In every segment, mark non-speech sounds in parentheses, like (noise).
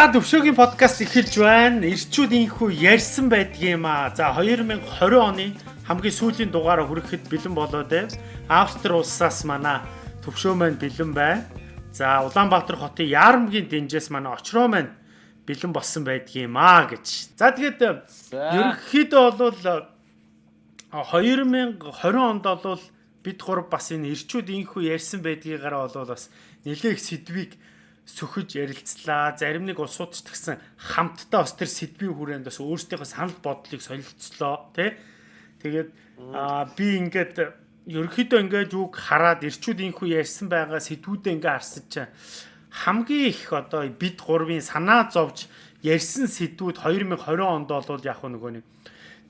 За төвшөөгийн подкаст эхэлж байна. Ирчүүд инхүү ярьсан байдгийм аа. За 2020 оны хамгийн сүүлийн дугаараа хүрэхэд бэлэн болоод байна. Австри улсаас манай төвшөө маань бэлэн байна. За Улаанбаатар хотын Яармгийн дэнжээс манай очроо маань бэлэн болсон байдгийм аа гэж. За тэгээд ерөнхийдөө бол 2020 онд бол бид гур бас энэ ирчүүд инхүү ярьсан байдгийгаараа бол бас нэлээх сэдвийг сөхөж ярилцлаа. Зарим нэг улсууд ч гэсэн хамтдаа бас тэр сэдвийн хүрээнд бас өөрсдийнхөө санал бодлыг солилцлоо тий. Тэгээд аа би ингээд ерөөхдөө ингээд юг хараад ирчүүдийнхүү ярьсан байгаа сэдвүүдээ ингээд харсаж чаа хамгийн их одоо бид гурвын санаа зовж ярьсан сэдвүүд 2020 онд бол яг нөгөө нэг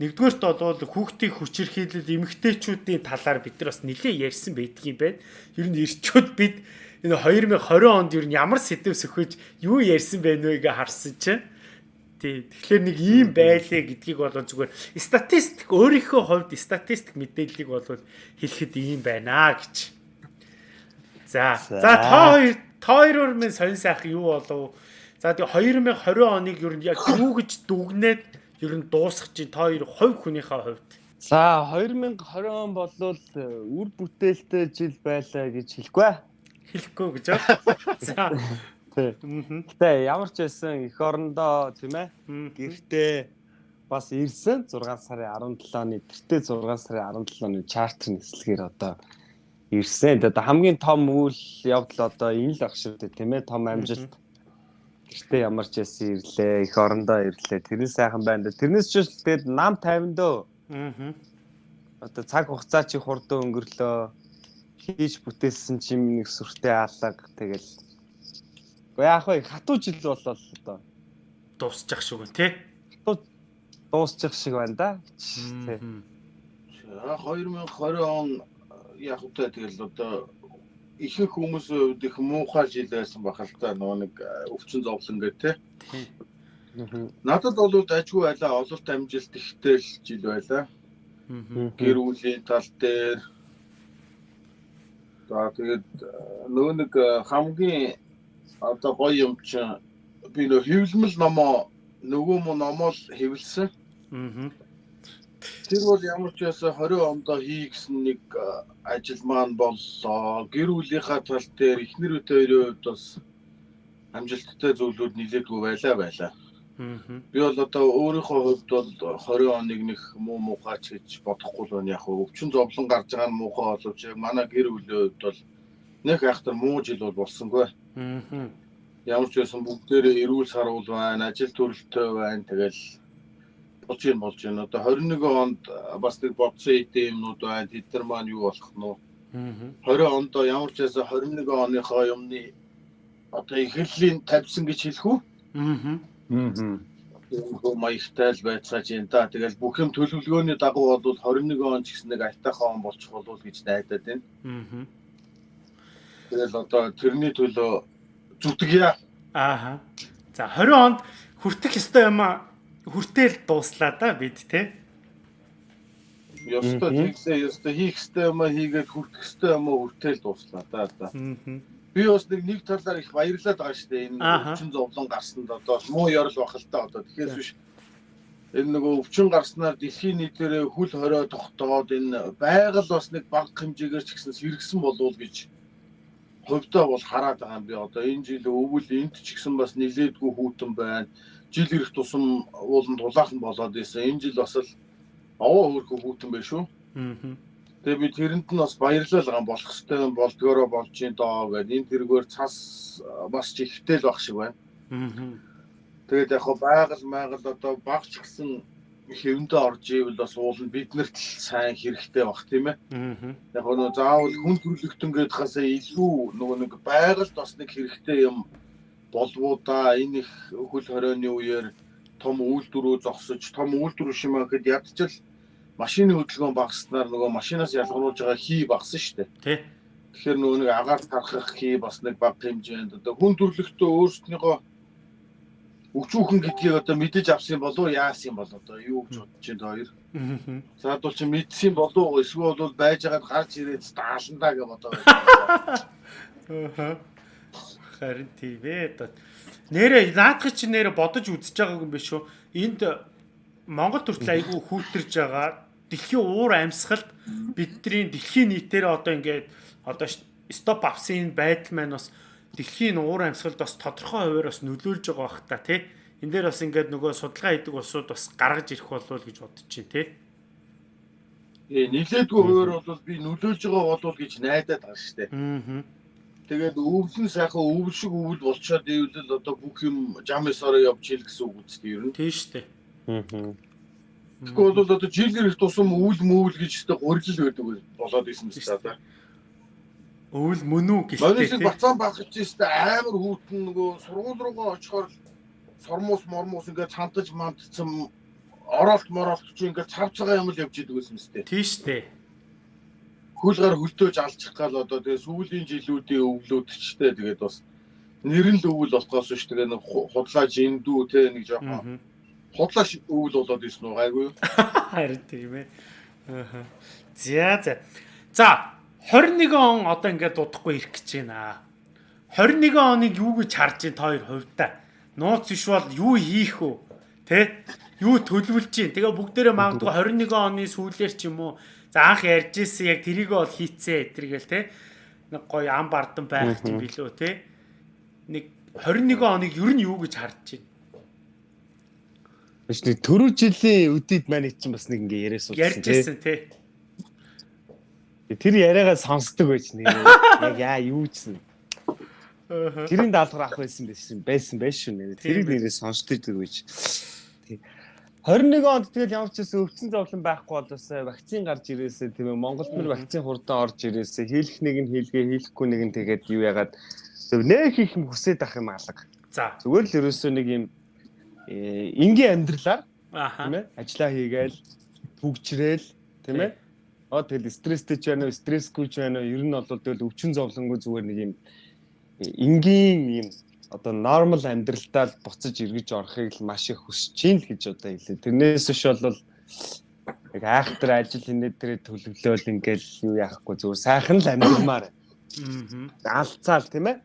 нэгдүгээрт бол хүүхдийн хүчирхийлэл эмэгтэйчүүдийн талаар бид нар бас нэлээд ярьсан байдгийн байна. Ер нь ирчүүд бид энэ 2020 онд юу ямар сэдв сөхөж юу ярьсан вэ гэж харсан чинь. Тий. Тэгэхээр нэг ийм байлээ гэдгийг бол зүгээр статистик өөрийнхөө хувьд статистик мэдээллийг бол хэлэхэд ийм байна гэж. За. За. Та хоёр та хоёроор минь сонь сайх юу болов? За тэгээ 2020 оныг ер нь яг юу гэж дүгнээд ер нь дуусгах чинь та хоёр хувь хүнийхээ хувьд? За 2020 он болвол үр бүтээлтэй жил байлаа гэж хэлэхгүй хэлэхгүй гэж байна. (laughs) За. Тэ ямар ч байсан эх орондоо тийм ээ. Гэртээ бас ирсэн 6 сарын 17 оны тэртээ 6 сарын 17 оны чартер нислэгээр одоо ирсэн. Тэгээд хамгийн том үйл явдал одоо энэ л ах шүү дээ тийм ээ. Том амжилт. Гэртээ ямар ч байсан ирлээ. Эх орондоо ирлээ. Тэрнээс сайхан байна. Тэрнээс ч тэгээд нам 50 дөө. Аа. Одоо цаг хугацаа чи хурдан өнгөрлөө хийж бүтээсэн чим нэг сүртэй алга тэгэл. Яах вэ хатуу жил болол одоо. Дуусчих шиг байна тий? Дуусчих шиг байна да. Тий. 2020 он яг үгүй тэгэл одоо ихэнх хүмүүс их муухай жил байсан бахал та нөгөө нэг өвчин зовлон гэх тий? Надад бол ажгүй байлаа ололт амжилт ихтэй жил байлаа. Гэр бүлийн тал дээр За тэгээд э, нөгөө нэг э, хамгийн одоо гоё юм чинь би нөө хэвлэмэл номоо нөгөө мө номоо хэвлсэн. Аа. Тэр бол ямар ч ясаа 20 ондоо хий гэсэн нэг э, ажил маань боллоо. Гэр бүлийнхаа тал дээр эхнэр үтэй хоёрын хувьд бас амжилттай зүйлүүд нилээдгүй байлаа байлаа. Би бол одоо өөрийнхөө хувьд бол 20 оныг нэг муу муухайч гэж бодохгүй л байна яг өвчин зовлон гарч байгаа нь муухай боловч манай гэр бүлийн хувьд бол нэг айхтар муу жил бол болсонгүй. Ямар ч байсан бүгдээрээ эрүүл сарвал байна, ажил төрөлтөө байна. Тэгэл болж юм болж байна. Одоо 21 онд бас нэг бодсон идэм юмнууд байна. Тэд нар маань юу болох нь вэ? Аа. 20 онд ямар ч байсан 21 оныхоо юмны одоо эхлэлийн тавьсан гэж хэлэх үү? Аа Аа. маягтай л байцгааж юм да. Тэгэл бүх юм төлөвлөгөөний дагуу бол 21 он ч гэсэн нэг айтайхан он болчих болов гэж найдаад байна. Аа. Тэгэл одоо тэрний төлөө зүтгэе. Аа. За 20 онд хүртэх ёстой юм а хүртэл дууслаа да бид те. Ёстой хийхээ ёстой хийх ёстой юм а хийгээд хүртэх ёстой юм а хүртэл дууслаа да. Аа би бас нэг нэг талаар их баярлаад байгаа шүү дээ. Энэ өвчин зовлон гарсанд одоо муу ярил бах л та одоо тэгэхээр биш энэ нөгөө өвчин гарснаар дэлхийн нийтээрээ хүл хорио тогтоод энэ байгаль бас нэг баг хэмжээгээр ч гэсэн сэргсэн болов гэж хувьдаа бол хараад байгаа юм би одоо энэ жил өвөл энд ч гэсэн бас нилээдгүй хүүтэн байна. Жил ирэх тусам ууланд тулаахан болоод исэн. Энэ жил бас л овоо хөрхөө хүүтэн байх шүү. Аа Тэгээ би тэрэнд нь бас баярлал байгаа болох хэвээр болдгоороо болж ин доо гэдэг энэ тэргээр цас бас ч ихтэй л баг шиг байна. Тэгээд яг байгаль майгал одоо багч гисэн хэвэндээ орж ивэл бас уул нь биднэрт сайн хэрэгтэй баг тийм ээ. Яг хоо заавал хүн төрлөختөн гээд хасаа илүү нөгөө нэг байгальд бас нэг хэрэгтэй юм болвоо да. Энэ их хөл хорионы үеэр том үйлдвэрөө зогсож том үйлдвэр шимэхэд ядчил машины хөдөлгөөн багаснаар нөгөө машинаас ялгаруулж байгаа хий багсан шүү дээ. Тий. Тэгэхээр нөгөө нэг агаар тархах хий бас нэг бага хэмжээнд одоо хүн төрлөختөө өөрсдийнхөө өчүүхэн гэдгийг одоо мэдэж авсан болов яасан юм бол одоо юу гэж бодож байна хоёр. Заадвал чи мэдсэн болов эсвэл бол байж байгаад гарч ирээд дааландаа гэж бодоо. Харин тийм ээ. Одоо нэрэ наадах чи нэрэ бодож үзэж байгааг юм биш үү? Энд Монгол төртөл айгүй хүүтэрж байгаа дэлхийн уур амьсгалд бидний дэлхийн нийтээр одоо ингээд одоо стоп авсын байдал маань бас дэлхийн уур амьсгалд бас тодорхой хуваар бас нөлөөлж байгаа бах та тий. Энд дээр бас ингээд нөгөө судалгаа хийдэг улсууд бас гаргаж ирэх болов гэж бодож чинь тий. Э нилээдгүй хуваар бол би нөлөөлж байгаа болов гэж найдаад байгаа шүү дээ. Аа. Тэгээд өвлөн сайхан өвл шиг өвл болчоод ивэл одоо бүх юм жамсаараа явж ийл гэсэн үг үстэй ер нь. Тийм шүү дээ. Аа. Тэгэхгүй бол одоо жилээр их тусам өвл мөвл гэж өстө гурилл байдаг болоод исэн мэт та. Өвл мөн үү гэлтэй. Манайс бацаан багч өстө амар хүүтэн нөгөө сургууль руугаа очихоор сормоос мормоос ингээд цантаж мандцсан оролт моролт чи ингээд цав цагаан юм л явж идэг гэсэн мэт. Тийм шүү дээ хөлгөр хөлтөөж алчих гал одоо тэгээ сүүлийн жилүүдийн өвлөдчтэй тэгээд бас нэрэн л өвөл болохоос ш тэгээ нэг худлаа жиндүү те нэг жоохон худлаа өвөл болоод ирсэн үү гайгүй юу харин тийм ээ. Аа за за. За 21 он одоо ингээд дуудахгүй ирэх гэж байна. 21 оныг юу гэж харж байна? Та хоёр хувьдаа. Нууц биш бол юу хийх вэ? Те юу төлөвлөж чинь тэгээ бүгдээрээ магадгүй 21 оны сүүлээр ч юм уу. За анх ярьж ирсэн яг тэрийг бол хийцээ эдэргээл те. Нэг гоё ам бардан байх юм билүү те. Нэг 21 оныг ер нь юу гэж харж байна? Биш нэг төрөө жилийн үдид маань чинь бас нэг ингээ яриас уулзсан те. Ярьжсэн те. Тэр яриагаа сонсдог байж нэг яг яа юу гэсэн. Тэрийн даалгавар авах байсан байсан байсан байж шүү. Тэрийг нэрээ сонсдог гэж. 21 онд тэгэл ямар ч гэсэн өвчин зовлон байхгүй болоосаа вакцин гарч ирээсээ тийм ээ Монголд мөр вакцин хурдан орж ирээсээ хийх нэг нь хийлгээ хийхгүй нэг нь тэгээд юу ягаад зөв нэх их юм хүсээд ах юм алга. За. Зүгээр л ерөөсөө нэг юм энгийн амьдралаар тийм ээ ажиллаа хийгээл төгжрэл тийм ээ. Аа тэгэл стресстэй ч байна уу, стрессгүй ч байна уу ер нь бол тэгэл өвчин зовлонгүй зүгээр нэг юм энгийн юм одоо нормал амьдралдаа л буцаж эргэж орохыг л маш их хүсэж чинь л гэж одоо хэлээ. Тэрнээс биш бол яг айхтар ажил хийнэ дээр төлөвлөөл ингээл юу яахгүй зүгээр сайхан л амьдрмаар. Аа. Алцаал тийм ээ.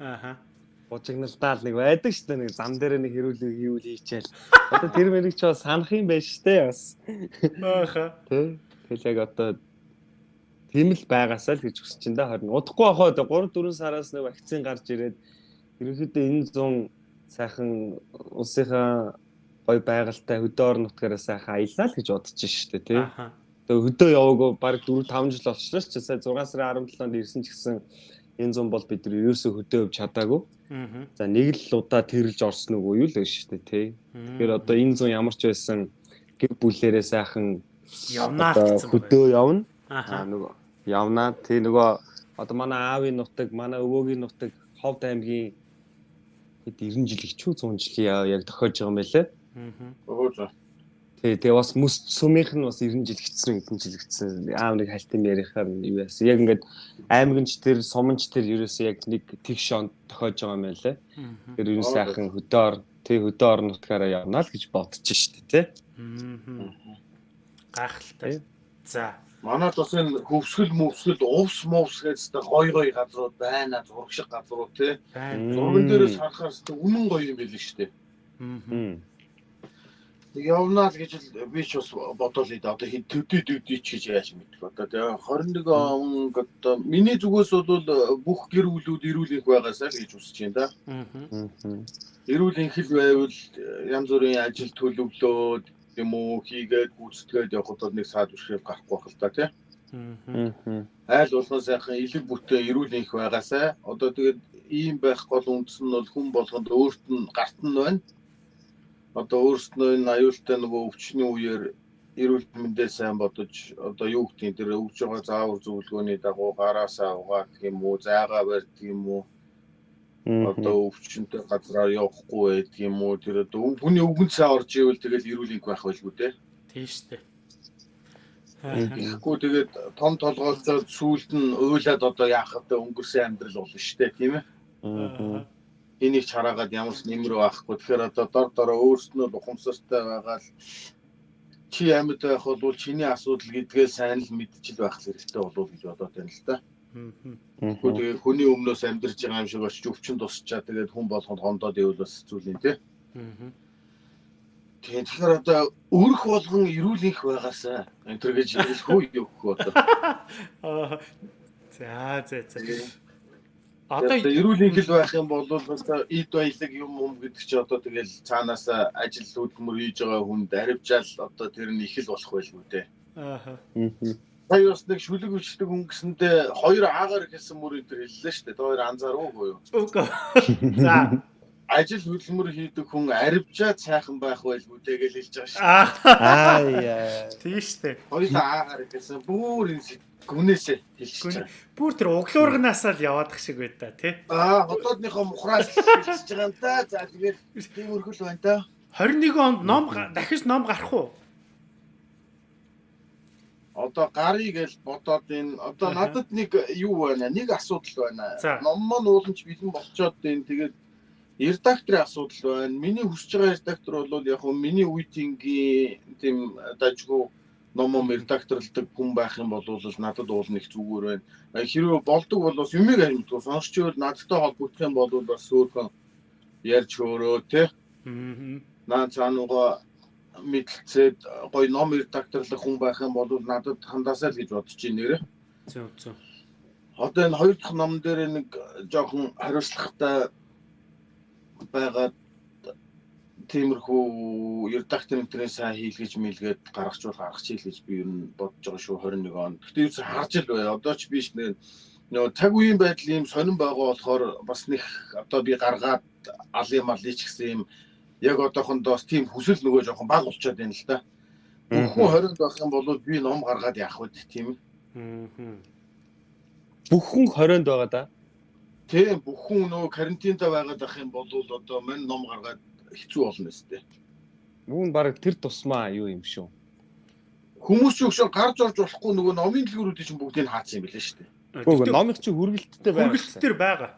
Ааха. Бужигналдаал нэг байдаг шүү дээ нэг зам дээр нэг хэрүүлэг хийвэл хийчихэл. Одоо тэр мэрийг ч бас санах юм байна шүү дээ бас. Ааха. Тэ. Тэгэл яг одоо тийм л байгаасаа л гэж хүсэж чинь да харин удахгүй ахаа 3 4 сараас нэг вакцин гарч ирээд ерөнхийдөө энэ 100 сайхан улсынхаа гой байгальтай хөдөө орон нутгаараа сайхан аяллаа л гэж бодож штэ тий. Тэгээ хөдөө яваагүй баг 4 5 жил болчихлоо ч сая 6 сарын 17-нд ирсэн ч гэсэн энэ 100 бол бид нар ерөөсөө хөдөө явж чадаагүй. За нэг л удаа тэрэлж орсон уу юу л гэж штэ тий. Тэгэхээр одоо энэ 100 ямар ч байсан гэр бүлээрээ сайхан явнаа хөдөө явна. Аа нөгөө явнаа тий нөгөө одоо манай аавын нутаг, манай өвөөгийн нутаг, Ховд аймгийн хэд 90 жил их чүү 100 жилийн яг тохиолж байгаа юм байлээ. Аа. Тэгээ тэгээ бас мэс сүмийнх нь бас 90 жил гिचсэн хэдэн жил гिचсэн аав нэг хальтын ярихаар юу яасан. Яг ингээд аймагч тэр суманч тэр ерөөсөө яг нэг тэгш он тохиолж байгаа юм байлээ. Тэр ер нь сайхан хөдөө тэг хөдөө орон нутгаараа явна л гэж бодож штэ тий. Аа. Гайхалтай. За Манайд бас энэ хөвсгөл мөвсгөл увс мовс гэсэн гой гой газрууд байна. Зураг шиг газрууд тий. Зурган дээрээс харахаар үнэн гоё юм байл шүү дээ. Аа. Явнаа л гэж би ч бас бодоол идэв. Одоо хэд төдий төдий ч гэж яаж мэдэх. Одоо тэгээ 21 он одоо миний зүгээс бол бүх гэр бүлүүд эрүүл их байгаасаа л гэж үсэж байна да. Аа. Эрүүл их л байвал янз бүрийн ажил төлөвлөөд юм уу хийгээд гүйцэтгээд явхад бол нэг саад бишрэл гарахгүй байх л та тий. Айл болгон сайхан элэг бүтэн эрүүл их байгаасаа одоо тэгээд ийм байх гол үндэс нь бол хүн болгонд өөрт нь гарт нь байна. Одоо өөрснөө энэ аюултай нөгөө өвчний үеэр эрүүл мэндээ сайн бодож одоо юу гэдгийг тэр өвж байгаа заавар зөвлөгөөний дагуу гараасаа угаах юм уу, зайгаа барьдаг юм уу? Одоо өвчнөд газраар явахгүй байдаг юм уу? Тэр одоо хүний өвгөн цаа орж ивэл тэгэл эрүүлэнх байх байлгүй те. Тийм штэ. Тэгэхгүй тэгээд том толгойлцоо сүулт нь уйлаад одоо яах вэ? Өнгөрсөн амьдрал болно штэ тийм ээ энийг чараагаад ямар ч нэмэр байхгүй тэгэхээр одоо дор дороо өөрснөө ухамсартай байгаа л чи амьд байх бол чиний асуудал гэдгээ сайн л мэдчил байх хэрэгтэй болов гэж бодоод байна л да. Тэгээд хүний өмнөөс амьдарч байгаа юм шиг очиж өвчин тусчаа тэгээд хүн болгонд хондоод ивэл бас зүйлийн тий. Тэгээд тэгэхээр одоо өрх болгон ирүүлэх байгаасаа энэ төр гэж хэлэхгүй юу гэх одоо. (laughs) За за за. Одоо эрүүл хэл байх юм бол одоо эд баялаг юм юм гэдэг чи одоо тэгэл цаанаас ажил хөдөлмөр хийж байгаа хүнд аривжаал одоо тэр нь их л болох байлгүй дээ. Аа. Сая бас нэг шүлэг өвчтөг хүн гэсэндээ хоёр аагаар хэлсэн мөр энэ хэллээ шүү дээ. Тэр хоёр анзаараагүй юу? Үгүй. (laughs) За. Ажил хөдөлмөр хийдэг хүн аривжаа цайхан байх байлгүй дээ гэж хэлж байгаа шүү. Аа яа. Тийш дээ. Хоёр аагаар хэлсэн бүр энэ гүнээсээ хэлчихэж байгаа. Бүр тэр углуурганаасаа л яваадах шиг байд та тий. Аа хотоодныхоо мухраас хэлчихэж байгаа юм да. За тэгээд тийм өргөл байна да. 21 онд ном дахиж ном гарах уу? Одоо гарыг гэж бодоод энэ одоо надад нэг юу байна? Нэг асуудал байна. Ном маань ууланч бэлэн болчоод энэ тэгээд редакторын асуудал байна. Миний хүсэж байгаа редактор бол яг нь миний үеийнгийн тийм дажгүй номом редакторлдог хүн байх юм бол надад уул нэг зүгээр байна. Хэрвээ болдог бол бас юмыг амьдгүй сонсч ивэл надтай холбогдох юм бол бас сөөхөн ярьж хөөрөө те. Аа. Наа цаанууга мэдлцээд гоё ном редакторлох хүн байх юм бол надад хандаасаа л гэж бодож байна нэрэ. Зөв зөв. Одоо энэ хоёр дахь ном дээр нэг жоохон хариуцлагатай байгаад тиймэрхүү редактор энтрээ сайн хийлгэж мэлгээд гаргачвал гаргах чийл гэж би ер нь бодож байгаа шүү 21 он. Гэтэ юу харж л бай. Одоо ч биш нэ нөгөө цаг үеийн байдал ийм сонирн байгаа болохоор бас нэг одоо би гаргаад алын малыг ч гэсэн юм яг одоохондоос тийм хүсэл нөгөө жоохон баг болчиход байна л да. Бүхэн 20-нд байх юм бол би ном гаргаад явах үед тийм. Бүхэн 20-нд байгаа да. Тийм бүхэн нөгөө карантинда байгаад ах юм бол одоо мань ном гаргаад хэцүү болно өстэй. Нүүн баг тэр тусмаа юу юм шүү. Хүмүүс ч өгшөө гарч орж болохгүй нөгөө номын дэлгүүрүүдийн чинь бүгдийг хаацсан юм билээ шүү дээ. Үгүй номын чинь хүргэлттэй байгаа. Хүргэлттэй байгаа.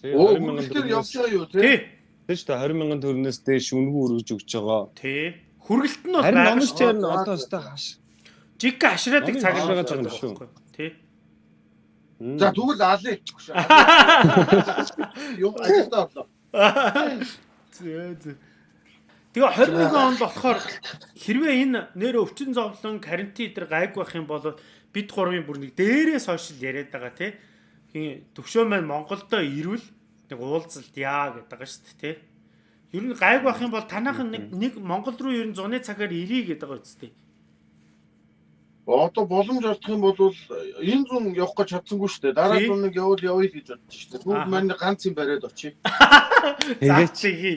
Тэгээ 20 мянган төгрөг явж байгаа юу тий? Тий шүү дээ 20 мянган төгрөнөөс дээш үнэгүй өргөж өгч байгаа. Тий. Хүргэлт нь бол байгаа. Харин номч чинь одоо өстой хаш. Жиг хашраадаг цаг байгаа юм шүү. Тий. За тэгвэл аалаа. Юм ажилдаа орлоо. Зөө зөө. Тэгээ 21 онд болохоор хэрвээ энэ нэр өвчин зовлон карантин дээр гайг байх юм бол бид гурвын бүр нэг дээрээс хойш яриад байгаа тий. Төвшөө маань Монголдо ирвэл нэг уулзалт яа гэдэг байгаа шүү дээ тий. Ер нь гайг байх юм бол танах нэг Монгол руу ер нь зуны цагаар ирээ гэдэг байгаа үстэй. Одоо боломж олдох юм бол энэ зүүн явах гэж чадсангүй шүү дээ. Дараа зүүн нэг явал явъя гэж бодчих шүү дээ. Бүгд маань ганц юм бариад очие. Тэгээд чиги.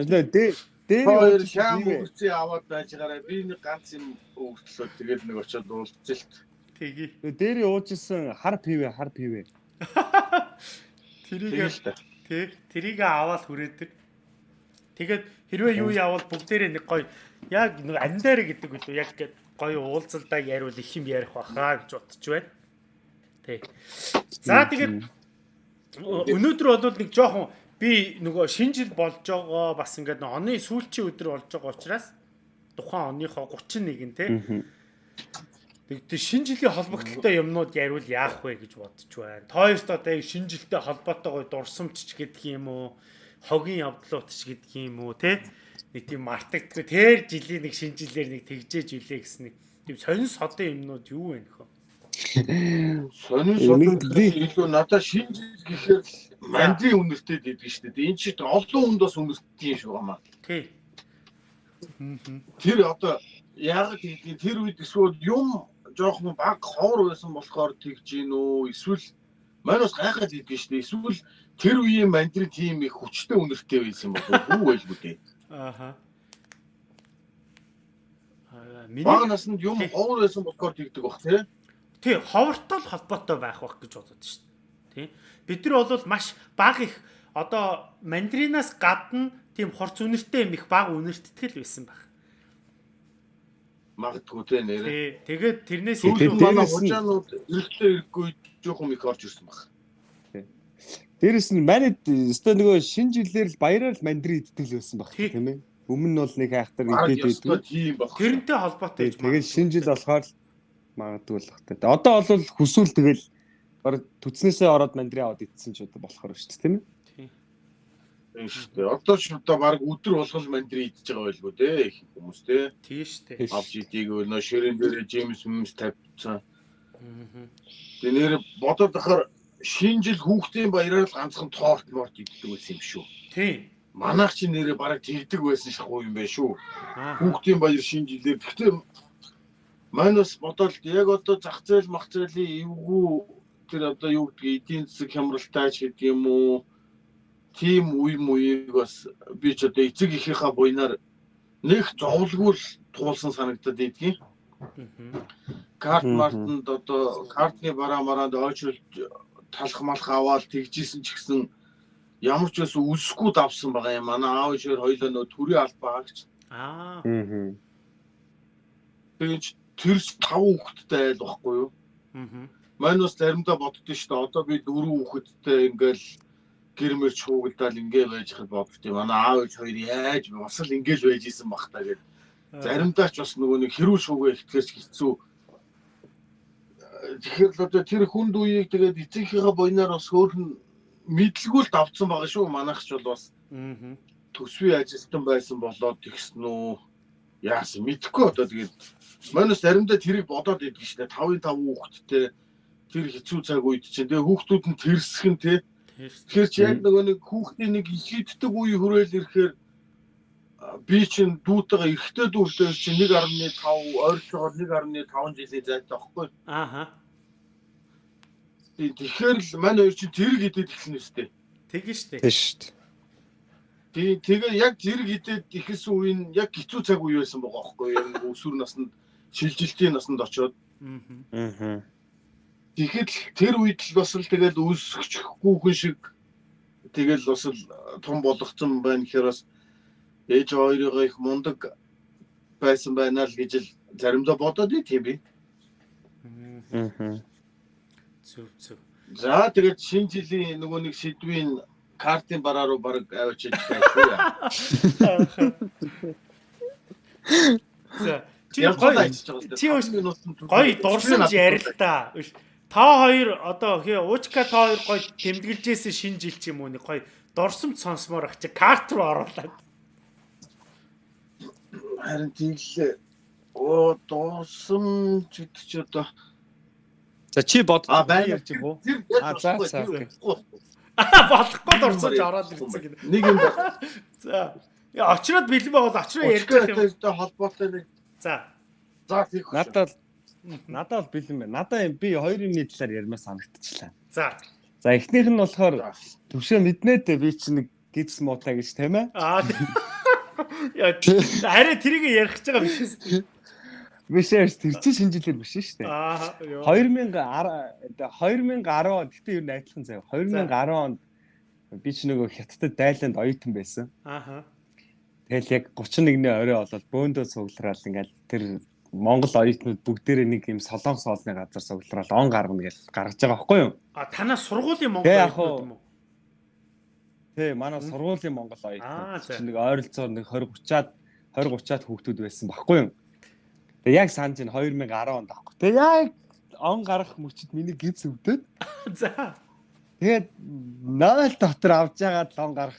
Нэ дэ дээр хоёр шаам өгцөө аваад байж байгаарай. Би нэг ганц юм өгтлөө тэгээд нэг очиод уулзэлт. Тгий. Дээр уужсэн хар пивэ хар пивэ. Тэрийг тий тэрийг аваад хүрээдэг. Тэгээд хэрвээ юу явал бүгдээрээ нэг гоё яг нэг анидаар гэдэг үү яг гоё уулзалдаа яриул их юм ярих баха гэж бодож байна. Тий. За тэгээд өнөөдөр бол нэг жоохон би нөгөө шинэ жил болж байгаа бас ингээд оны сүүлчийн өдөр болж байгаа учраас тухайн оныхоо 31 тий. Тэгээд шинэ жилийн холбогдлолтой юмнууд яриул яах вэ гэж бодож байна. Тойрт одоо шинэ жилтэй холбоотойгоо дурсамжч гэдэг юм уу? Хогийн явдлууд ч гэдэг юм уу тий? Нэг тийм мартагддаг тэр жилийн нэг шинэ жилээр нэг тэгжээж үлээ гэсэн нэг тийм сонин содын юмнууд юу вэ нөхөө сонин содын илүү надад шинэ жил гэхээр мандрын үнэртэй гэдэг шүү дээ. Энэ чинь олон хүнд бас үнэртэй шүү гамаа. Тий. Тэр одоо яг гэдгийг тэр үед эсвэл юм жоохон баг ховор байсан болохоор тэгж гин үү эсвэл маань бас гайхаад идэв шүү дээ. Эсвэл тэр үеийн мандрын тим их хүчтэй үнэртэй байсан болов уу? Байлгүй дээ Ааха. Миний баг наснд юм ховор байсан болохоор тэгдэг бах тий. Тий, ховортой л холбоотой байх бах гэж бодод шүү дээ. Тий. Бид нар бол маш баг их одоо мандринаас гадна тийм хорц үнэртэй юм их баг үнэртгэл байсан баг. Магадгүй тий нэрээ. Тэгээд тэрнээс илүү манай хужаанууд эрэхтэй ирэхгүй жоохон их орж ирсэн баг. Дээрэс нь манайд өстой нөгөө шинэ жилээр л баяраар л мандрин иддэг л байсан баг тийм ээ. Өмнө нь бол нэг хайхтар идээд байдаг. Тийм баг. Тэрнтэй холбоотой гэж. Тэгээд шинэ жил болохоор магадгүй л багтай. Одоо бол хүсвэл тэгэл баг төцнөөсөө ороод мандрин аваад итсэн ч одоо болохоор шүү дээ тийм ээ. Тийм шүү дээ. Одоо ч одоо баг өдөр болгол мандрин идж байгаа байлгүй дээ их хүмүүс те. Тийм шүү дээ. Авч идийг нөө ширээн дээр Джеймс Мэмс тавьчихсан. Тэгээ нэр бодоод ахаар шинэ жил хүүхдийн баяраар л ганцхан торт морт иддэг байсан юм шүү. Тийм. Манайх чи нэрээ бараг тэгдэг байсан шахуу юм байна шүү. Хүүхдийн баяр шинэ жилээр. Гэхдээ манайс бодоод яг одоо зах зээл мах зээлийн эвгүй тэр одоо юу гэдгийг эдийн засаг хямралтай ч гэдэг юм уу тийм үе мууийг бас би ч одоо эцэг ихийнхаа буйнаар нэг зовлгүй л туулсан санагдаад идгийг. Карт мартанд одоо картны бараа мараанд ойчролт талах малх аваад тэгжсэн ч гэсэн ямар ч бас үсэхгүй давсан байгаа юм. Манай аав ишээр хоёлоо нөө төрийн аль багч. Аа. Тэгэж тэрс тав хүүхэдтэй айл баггүй юу? Аа. Мань бас заримдаа боддоо шүү дээ. Одоо би дөрөв хүүхэдтэй ингээл гэрмэр чуугдал ингээ байж хад бодд юм. Манай аав ээж хоёр яаж бас л ингээл байж исэн бах та гэд. Заримдаа ч бас нөгөө нэг хэрүүл шуугаа ихтгэж хэцүү. Тэгэхээр л одоо тэр хүнд үеийг тэгээд эцэгийнхээ буйнаар бас хөөхн мэдлгүй л давцсан байгаа шүү. Манайх ч бол бас төсвийн ажилтан байсан болоод тэгсэн үү. Яасан мэдэхгүй одоо тэгээд. Манайс заримдаа тэрийг бодоод идэг шнэ 5-5 хүүхэдтэй тэр хэцүү цаг үед чинь тэгээ хүүхдүүд нь тэрсхэн те. Тэгэхээр чи яг нөгөө нэг хүүхдийн нэг ихийддэг үе хүрээл ирэхээр би чинь дүүтэйгээ эргэтэй дүүтэй чи 1.5 ойролцоогоор 1.5 жилийн зайтай байхгүй. Ааха. Тэгэхээр л мань хоёр чи зэрэг идэд эхэлнэ үстэй. Тэгэн штэ. Тийм штэ. Тий тэгээ яг зэрэг идэд ихэлсэн үе нь яг хэцүү цаг үе байсан байгаа байхгүй. Яг өсвөр наснд шилжилтийн наснд очоод. Аа. Аа Тэгэхэд тэр үед л бас л тэгэл үүсгэхгүй хүн шиг тэгэл бас л том болгоцсон байна гэхээр бас ээж хоёроо их мундаг байсан байна л гэж л заримдаа бодоод тийм би. Аа. Зүг зүг. За тэгээд шинэ жилийн нөгөө нэг сэдвийн картын бараа руу баг авчиж байсан шүү. За чи гоё чи гоё дурсамж ярилтаа. Та хоёр одоо хээ уучка та хоёр гоё тэмдэглэжсэн шинэ жил ч юм уу нэг гоё дурсамж сонсомоор ах чи карт руу оруулаад. Харин тийм л оо дурсамж гэдэг чи одоо За чи бод а байна ярьж юм уу? А за за. Болохгүй дурсамж ороод ирсэн гэнэ. Нэг юм байна. За. Яа очроод бэлэн байгаад очроо ярьж байгаа юм. холбоотой нэг. За. За тийх. Надад Надад бол бэлэн байна. Надаа би хоёр юмны талаар ярмаар санагдчихлаа. За. За эхнийх нь болохоор төвшөө мэднэ дээ би чи нэг гидс муутай гэж тийм ээ. Аа. Яа арай тэрийг ярих гэж байгаа биш үү? Биш ээ тэр чинь шинжилээр биш шүү дээ. Аа. 2010 2010 он гэтээ юу найдлахын заяа. 2010 онд би ч нөгөө хятадд дайланд оюутан байсан. Ааха. Тэгэл яг 31-ний орой болоод бөөндөө цуглараад ингээл тэр Монгол оюутнууд бүгдээрээ нэг юм солонгос хоолны газар суглараад он гаргана гэж гаргаж байгаа байхгүй юу? А танаа сургуулийн Монгол оюутнууд юм уу? Тий, манай сургуулийн Монгол оюутнууд чинь нэг ойролцоогоор нэг 20 30-аад 20 30-аад хүүхдүүд байсан байхгүй юу? Тэгээ яг санаж нь 2010 онд авахгүй. Тэгээ яг он гарах мөчөд миний гипс өвдөд. (laughs) За. Тэгээд нойл дотор авж байгаа лон гарах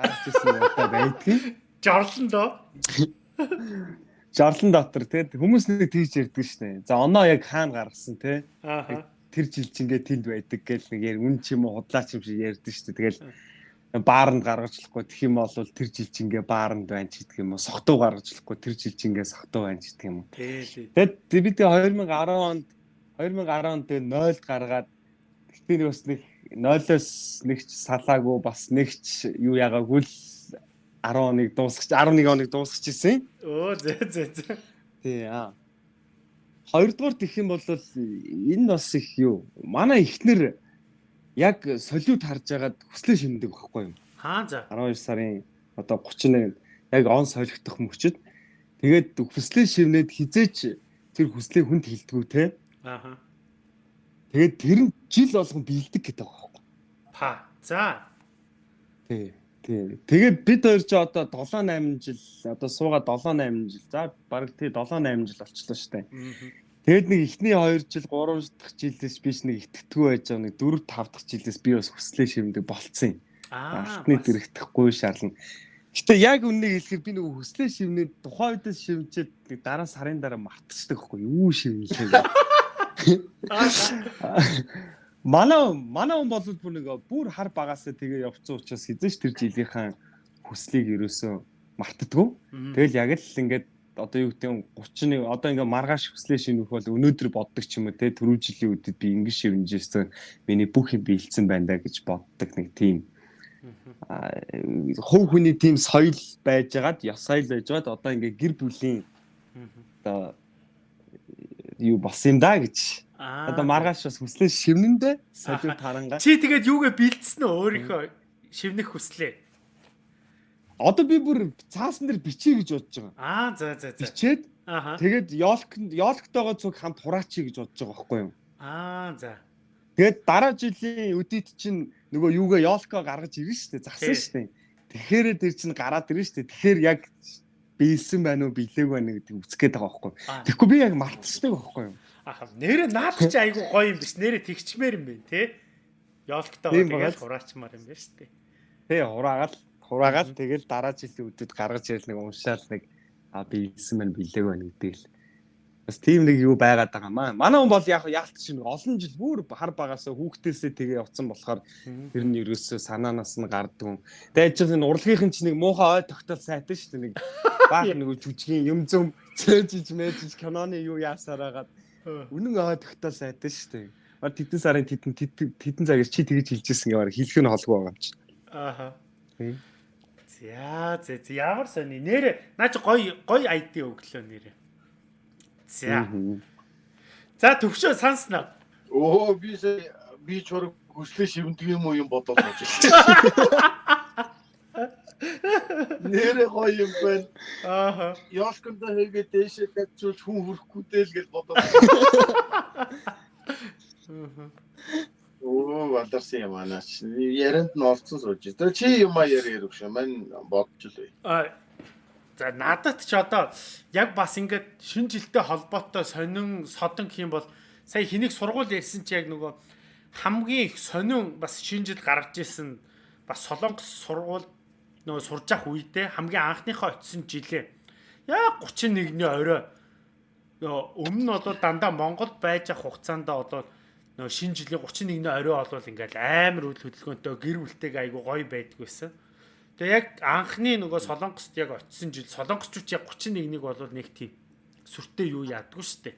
гарч ирсэн удаа байдгийг. (laughs) Жорлон доо. (laughs) жарлан дотор тэгээд хүмүүс нэг тийж ярьдаг шнэ. За оноо яг хаана гаргасан те. Тэр жил чингээ тэнд байдаг гэл нэг яар үн ч юм уу худлаач юм шиг ярьдаг шнэ. Тэгэл бааранд гаргачлахгүй тэх юм бол тэр жил чингээ бааранд байна ч гэдэг юм уу. Согтуу гаргачлахгүй тэр жил чингээ согтуу байна ч гэдэг юм уу. Тэгээд бид 2010 онд 2010 онд тэгээд 0 гаргаад гэтээ нэг бас нэг 0-оос нэгч салаагүй бас нэгч юу ягаагүй л 10 оныг дуусгаж 11 оныг дуусгачихсан. Өө зэ зэ зэ. Тий аа. Хоёрдугаар гэх юм бол энэ бас их юу. Манай ихнэр яг солиуд харж агаад хүслээ шимдэг байхгүй юу? Хаа за. 12 сарын одоо 31 яг он солигдох мөчөд тэгээд хүслээ шивнээд хизээч тэр хүслээ хүнд хилдэггүй те. Ааха. Тэгээд тэр нь жил болгон бэлдэг гэдэг байхгүй. Па. За. Тий. Тийм. Тэгээд бид хоёр ч одоо 7 8 жил одоо суугаад 7 8 жил. За баг тий 7 8 жил болчихлоо шүү дээ. Тэгэд нэг ихний 2 жил 3 дахь жилээс биш нэг итгэдэггүй байж байгаа нэг 4 5 дахь жилээс би бас хүслээ шимдэг болцсон юм. Алтны дэрэгдэхгүй шаарлна. Гэтэ яг үннийг хэлэхээр би нөгөө хүслээ шивнээ тухайн үедээ шивчээд нэг дараа сарын дараа мартчихдаг байхгүй юу шивнэлээ. (laughs) Манай манай хүн бол бүр нэг бүр хар багасаа тэгээ явцсан учраас хэзээ ч тэр жилийнхэн хүслийг ерөөсөө мартдаггүй. Тэгэл яг л ингээд одоо юу гэдэг нь 31 одоо ингээ маргааш хүслээ шинэх бол өнөөдөр боддог ч юм уу те түрүү жилийн үдэд би ингэ шивнжсэн миний бүх юм биелсэн байна да гэж боддог нэг тийм. Хөв хүний тийм соёл байжгаад ёс соёл байжгаад одоо ингээ гэр бүлийн одоо юу болсон юм да гэж. Одоо маргааш бас хүслээ шивнэндээ солио тарангаа. Чи тэгээд юугээ бэлдсэн үү өөрийнхөө шивнэх хүслээ? Одоо би бүр цаасан дээр бичиж гэж бодож байгаа. Аа за за за. Бичээд тэгээд ёлк ёлктойгоо цуг хамт хураачи гэж бодож байгаа байхгүй юу? Аа за. Тэгээд дараа жилийн үдид чинь нөгөө юугаа ёлко гаргаж ирнэ шүү дээ. Засан шүү дээ. Тэгэхээр тэр чинь гараад ирнэ шүү дээ. Тэгэхээр яг биелсэн байна уу, биелээгүй байна гэдэг үзэх гээд байгаа байхгүй юу? Тэгэхгүй би яг мартчихдаг байхгүй юу? Аха нэрэ наадах чи айгу гоё юм биш. Нэрэ тэгчмээр юм байна те. Ёлктой тэгээд хураачмаар юм байна шүү дээ. Тий хураагаал хураагаал тэгэл дараа жилийн үдэд гаргаж ирэл нэг уншаал нэг а би ийсэн мэн бэлээг байна гэдэг л. Бас тийм нэг юу байгаад байгаа маа. Манай хүн бол яг яалт чинь олон жил бүр хар багасаа хүүхдээсээ тэгээ явцсан болохоор тэр нь ерөөсөө санаанаас нь гардгүй. Тэгээд чинь энэ урлагийнх чинь нэг муухай ой тогтол сайтай шүү дээ нэг (laughs) баах нэг жүжигийн юм зөм цээжж мэжж киноны юу яасаар хагаад Үнэн аа тогтоол сайтай шүү дээ. Мар тэдэн сарын тэдэн тэдэн цагаар чи тэгэж хэлжсэн гэмээр хэлэх нь холгүй байгаа юм чи. Ааха. За зэ зэ ямар сони нэрэ наа чи гой гой ID өглөө нэрэ. За. За төвшөө санснаа. Оо би би чураг хүслээ шивэндэг юм уу юм бодоод байна. Нэрэ гоё юм байна. Ааха. Ёлконд хийгээ дээшээ тавьчулж хүн хүрэхгүй дээ л гэж бодоод. Оо валдарсан юм аанаач. Ярианд нь олцсон сууж. Тэгээ чи юм а яриа ярих шүү. Мань бодож л бай. Аа. За надад ч одоо яг бас ингээд шин жилтэй холбоотой сонин содон гэх юм бол сая хэнийг сургууль ярьсан чи яг нөгөө хамгийн их сонин бас шин жил гаргаж исэн бас солонгос сургууль нөгөө сурж ах үедээ хамгийн анхныхоо очисон жилээ яг 31-ний орой өмнө нь бол дандаа Монголд байж ах хугацаанд бол нөгөө шинэ жилийн 31-ний орой болвол ингээл амар үйл хөдөлгөөнтэй гэр бүлтэйг айгу гоё байдаг байсан. Тэгээ яг анхны нөгөө Солонгост яг очисон жил солонгосчууд яг 31-нийг бол нэг тийм сүртэй юу яадгүй штэ.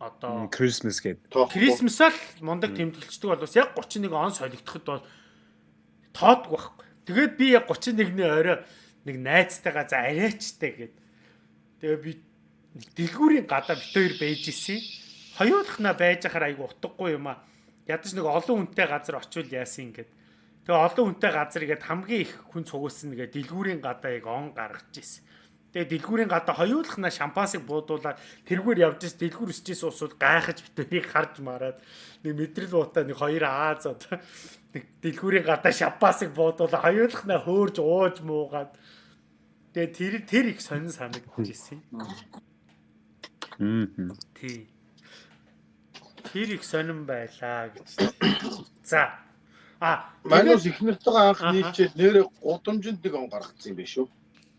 Одоо Christmas гэдэг. Christmas-аа л мундаг тэмдэглэждэг бол бас яг 31 он солигдоход бол тоодгүй байхгүй. Тэгээд би яг 31-ний орой нэг найзтайгаа за арайчтай гэд. Тэгээ би дэлгүүрийн гадаа бит хоёр байж исэн. Хоёулахна байж ахаар айгу утгагүй юм а. Ядаж нэг олон хүнтэй газар очивол яасан гэд. Тэгээ олон хүнтэй газар игээд хамгийн их хүн цугуулсан нэгэ дэлгүүрийн гадаа яг он гаргаж исэн. Тэгээ дэлгүүрийн гадаа хоёулахна шампансыг буудуулаад тэргээр явж ис дэлгүүр өсчихсэн усууд гайхаж битэрийг харж мараад нэг мэдрэл буудаа нэг хоёр ааз одоо нэг дэлгүүрийн гадаа шампансыг буудуулаад хоёулахна хөөрж ууж муугаад тэгээ тэр тэр их сонин санагдчихсэн. Мм. Тий. Тэр их сонин байлаа гэж. За. А, манайс их нартайгаа анх нийлчээд нэрээ гудамжинд нэг он гаргацсан юм биш үү?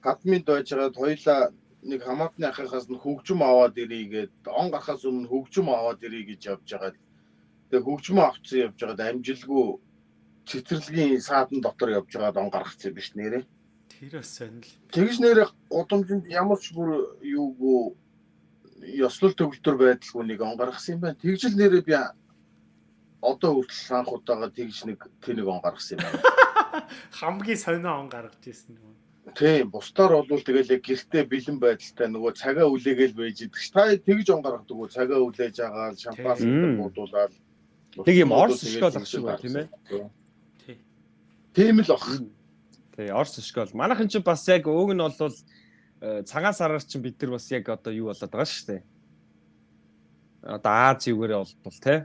гадмын дойж байгаад хоёлаа нэг хамаатны ахыхаас нь хөгжим аваад ирийгээд он гарахаас өмнө хөгжим аваад ирий гэж явж байгаад тэгээ хөгжим авцсан явж байгаад амжилгүй цэцэрлэгийн саадан дотор явж байгаад он гаргацсан биш нэрээ. Тэр бас сонир. Тэгж нэрээ гудамжинд ямар ч бүр юугүй ёслол төгөлдөр байдалгүй нэг он гаргасан юм байна. Тэгжл нэрээ би одоо хүртэл анх удаага тэгж нэг тэнэг он гаргасан юм байна. (laughs) Хамгийн сонио он гаргаж ирсэн юм. Тийм, бусдаар бол тэгэл яг гэртээ бэлэн байдалтай нөгөө цагаа үлээгээл байж идэх ш. Та тэгж он гаргадаг уу? Цагаа үлээж агаал, шампанс буудуулаад Тэг юм орс школ ах шиг байна тийм ээ. Тийм л ах. Тий, орс школ. Манайхан ч бас яг өг нь бол цагаан сараар чинь бид нар бас яг одоо юу болоод байгаа шүү дээ. Одоо Аз юугээрээ болтол тий.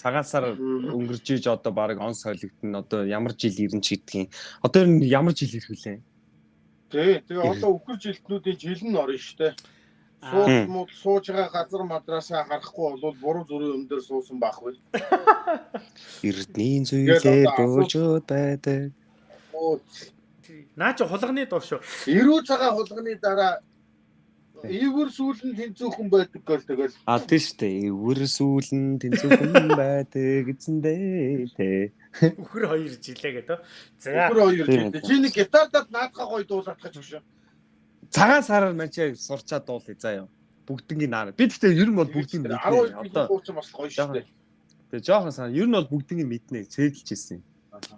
Цагаан сар өнгөрж иж одоо баг он солигдно. Одоо ямар жил ирэн ч гэдгийг. Одоо ямар жил ирэх вүлээ? Тий, тэгээ одоо үхэр жилтнүүдийн жил нь орно штэ. Сууж муу сууж байгаа газар мадрасаа харахгүй бол буруу зүрийн өндөр суусан байхгүй. Эрдний зүйлээ буужууд байдаг. Наа чи хулганы дуу шүү. Ирүү цагаан хулганы дараа Эвэр сүүлэн тэнцүүхэн байдаг гэл тэгэл. А тийм шүү дээ. Эвэр сүүлэн тэнцүүхэн байдаг гэсэндээ тий. Үхэр хоёр жилээ гэдэг. За. Үхэр хоёр жилээ. Чи нэг гитардад наадхаа гоё дуулаад гэж өгшөө. Цагаан сараар манчаа сурчаад дуулъя заа юу. Бүгднгийн наа. Би гэхдээ ер нь бол бүгдийг мэднэ. 12 одоо хууч бас гоё шүү дээ. Тэгээ жоохон сан ер нь бол бүгднийг мэднэ. Цэглэж ирсэн. Аа. За.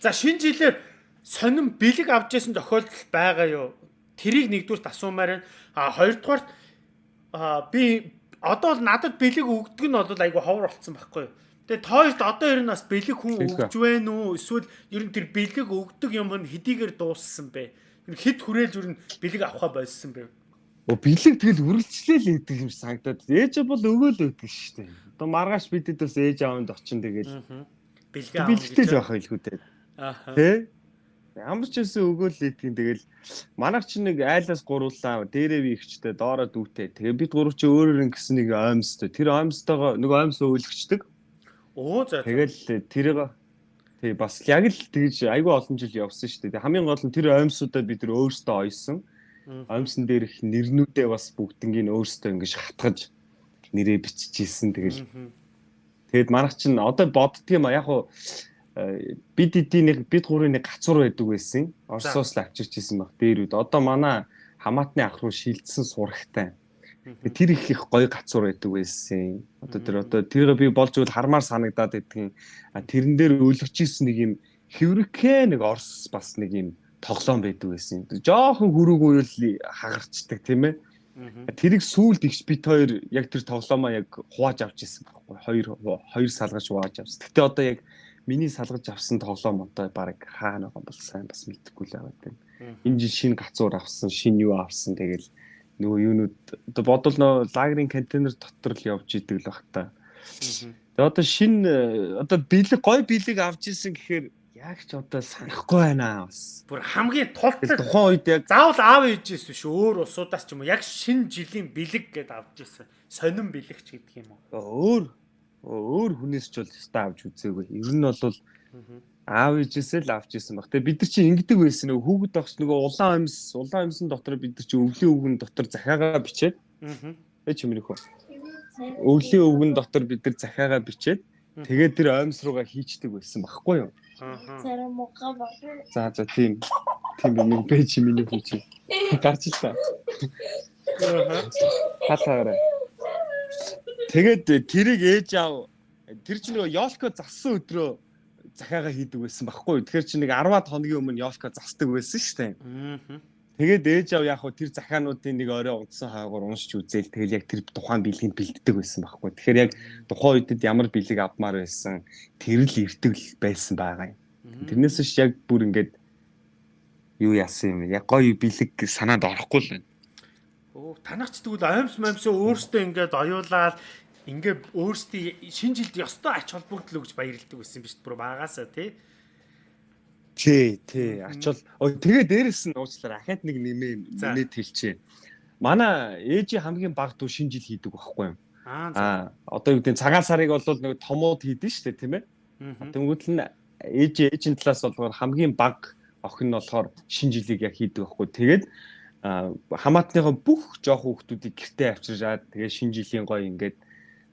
За шинэ жилээр сонин бэлэг авч ясан тохиолдол байгаа юу? Тэрийг нэгдүгээр асуумаар байна. А хоёрдугаар а би одоо бол надад бэлэг өгдөг нь бол айгу ховор болцсон байхгүй юу? Тэгээ тооёрт одоо ер нь бас бэлэг хүн өгж байна уу? Эсвэл ер нь тэр бэлэг өгдөг юм нь хэдийгээр дууссан бэ? Хэд хүрээлж ер нь бэлэг авахаа болсон бэ? Оо бэлэг тэгэл үргэлжлээл өгдөг юм санагдаад. Ээж бол өгөөл өгдөг шүү дээ. Одоо маргааш бидэд бас ээж аавд очин тэгэл. Бэлэг аав. Бэлэгтэй л байх байлгүй дээ. Аа. Тэ? Ямар ч юмсэн өгөөл лээдгийн тэгэл манайх чи нэг айлаас гуруулаа дээрээ би ихчтэй доороо дүүтэй. Тэгээ бид гурав чи өөрөөр ингэсэн нэг оймстой. Тэр оймстойгоо нэг оймс өөлгчдөг. Оо за. Тэгэл тэрийг тий бас яг л тэгж айгүй олон жил явсан шүү дээ. Хамгийн гол нь тэр оймсуудаа бид нар өөрсдөө ойсон. Оймсон дээр их нэрнүүдээ бас бүгднийг өөрсдөө ингэж хатгаж нэрээ биччихсэн. Тэгэл Тэгэд манайх чинь одоо боддгийм яг хуу бид эдийн нэг бид гурийн нэг гацуур байдаг байсан. Оросоос л авчирч исэн баг дээр үед. Одоо манай хамаатны ах руу шилжсэн сурагтай. Тэр их их гоё гацуур байдаг байсан. Одоо тэр одоо тэрийг би болж үл хармаар санагдаад байдгийн. Тэрэн дээр өлгөж исэн нэг юм хэврэгхээ нэг орс бас нэг юм тоглоом байдаг байсан. Жохон хүрэг уйл хагарчдаг тийм ээ. Тэрийг сүулт ихс бит хоёр яг тэр тоглоомоо яг хувааж авч исэн байхгүй. Хоёр хоёр салгаж хувааж авсан. Гэтэ одоо яг миний салгаж авсан тоглоом одоо баг хаана байгаа бол сайн бас мэдэхгүй л байгаа тийм. Энэ жил шинэ гацуур авсан, шинэ юу авсан тэгэл нөгөө юунууд одоо бодвол нөө лагерын контейнер дотор л явж идэг л баг та. Тэгээ одоо шинэ одоо бэлэг гой бэлэг авч исэн гэхээр яг ч одоо санахгүй байна бас. Бүр хамгийн тултай тухайн үед яг заавал аав ээжээс биш өөр усудаас ч юм уу яг шинэ жилийн бэлэг гэдээ авч ирсэн. Сонин бэлэгч гэдэг юм уу? Өөр өөр хүнээс ч бол өстой авч үзээгүй. Ер нь бол аав ээжээсээ л авч ирсэн баг. Тэгээ бид нар чинь ингэдэг байсан нөгөө хүүхэд багш нөгөө улаан амьс улаан амьсан дотор бид нар чинь өвлийн өвгөн дотор захиагаа бичээд ээ чи минийх үү? Өвлийн өвгөн дотор бид нар захиагаа бичээд тэгээд тэр амьс руугаа хийчдэг байсан багхгүй юу? Зарим муха баг. За за тийм. Тийм юм пэйж миний хүч. Гарч та. Хатаарай. Тэгээд тэрийг ээж аав тэр чинь нөгөө Ёлко зассан өдрөө захиагаа хийдэг байсан байхгүй юу. Тэгэхээр чи нэг 10-аад хоногийн өмнө Ёлко засдаг байсан шүү дээ. Тэгээд ээж аав яг хөө тэр захиануудын нэг орой унтсан хаагуур уншиж үзээл тэгэл яг тэр тухайн бэлгэнд бэлддэг байсан байхгүй. Тэгэхээр яг тухайн үедд ямар бэлэг авмаар байсан тэр л эртгэл байсан байгаа юм. Тэрнээс ш яг бүр ингээд юу яасан юм яг гоё бэлэг санаанд орохгүй л байна. Оо танах ч тэгвэл аимс мамсаа өөртөө ингээд оюулаад ингээд өөртөө шинэ жилд ёстой ач холбогдол өгж баярлдаг байсан биз бүр багаасаа тий. Тий, тий. Ач бол ой тэгээ дээрэс нь уучлаарай. Ахаад нэг нэмээ нэмээд хэлчихэ. Манай ээжи хамгийн баг дүү шинэ жил хийдэг байхгүй юу? Аа одоо юу гэдэг цагаан сарыг бол нэг томууд хийдэн шүү дээ тийм ээ. Тэнгүүт л ээж ээжийн талаас болохоор хамгийн баг охин нь болохоор шинэ жилийг яг хийдэг байхгүй. Тэгээд хамаатныхаа бүх жоох хүүхдүүдийг гэртээ авчираад тэгээд шинэ жилийн гой ингээд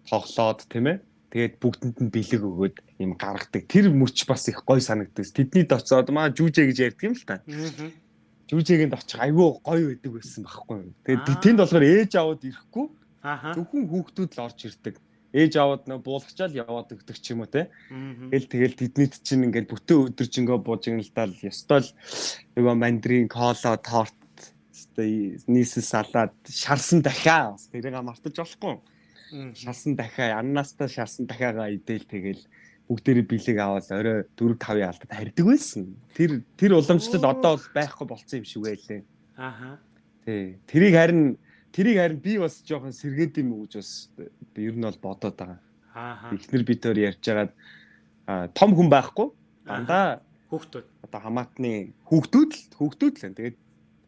тоглоод тийм ээ тэгээд бүгдэнд нь бэлэг өгөөд юм гаргадаг. Тэр мөч бас их гой санагддаг. Тэднийд очиод маа жүүжээ гэж ярьдаг юм л та. Жүүжээгэнд очих айгүй гоё байдаг байсан байхгүй. Тэгээд тэнд болохоор ээж аваад ирэхгүй. Зөвхөн хүүхдүүд л орж ирдэг. Ээж аваад нөө буулгачаал яваад өгдөг ч юм уу те. Тэгэл тэгэл тэднийд чинь ингээд бүтэн өдөржингөө буужигналдаал ёстой л нөгөө мандрин, кола, торт нийсэл салаад шарсан дахиа тэрийг мартаж болохгүй шалсан дахиа аннаастаа шалсан дахиагаа идээл тэгэл бүгдээрээ бэлэг аваад орой 4 5-ын алдад харьдаг байсан. Тэр тэр уламжлал одоо бол байхгүй болцсон юм шиг байлээ. Ааха. Тий. Тэрийг харин тэрийг харин би бас жоохон сэргээд юм уу гэж бас ер нь бол бодоод байгаа. Ааха. Эхнэр бид төр ярьж байгаад том хүн байхгүй. Дандаа хүүхдүүд. Одоо хамаатны хүүхдүүд л хүүхдүүд л. Тэгээд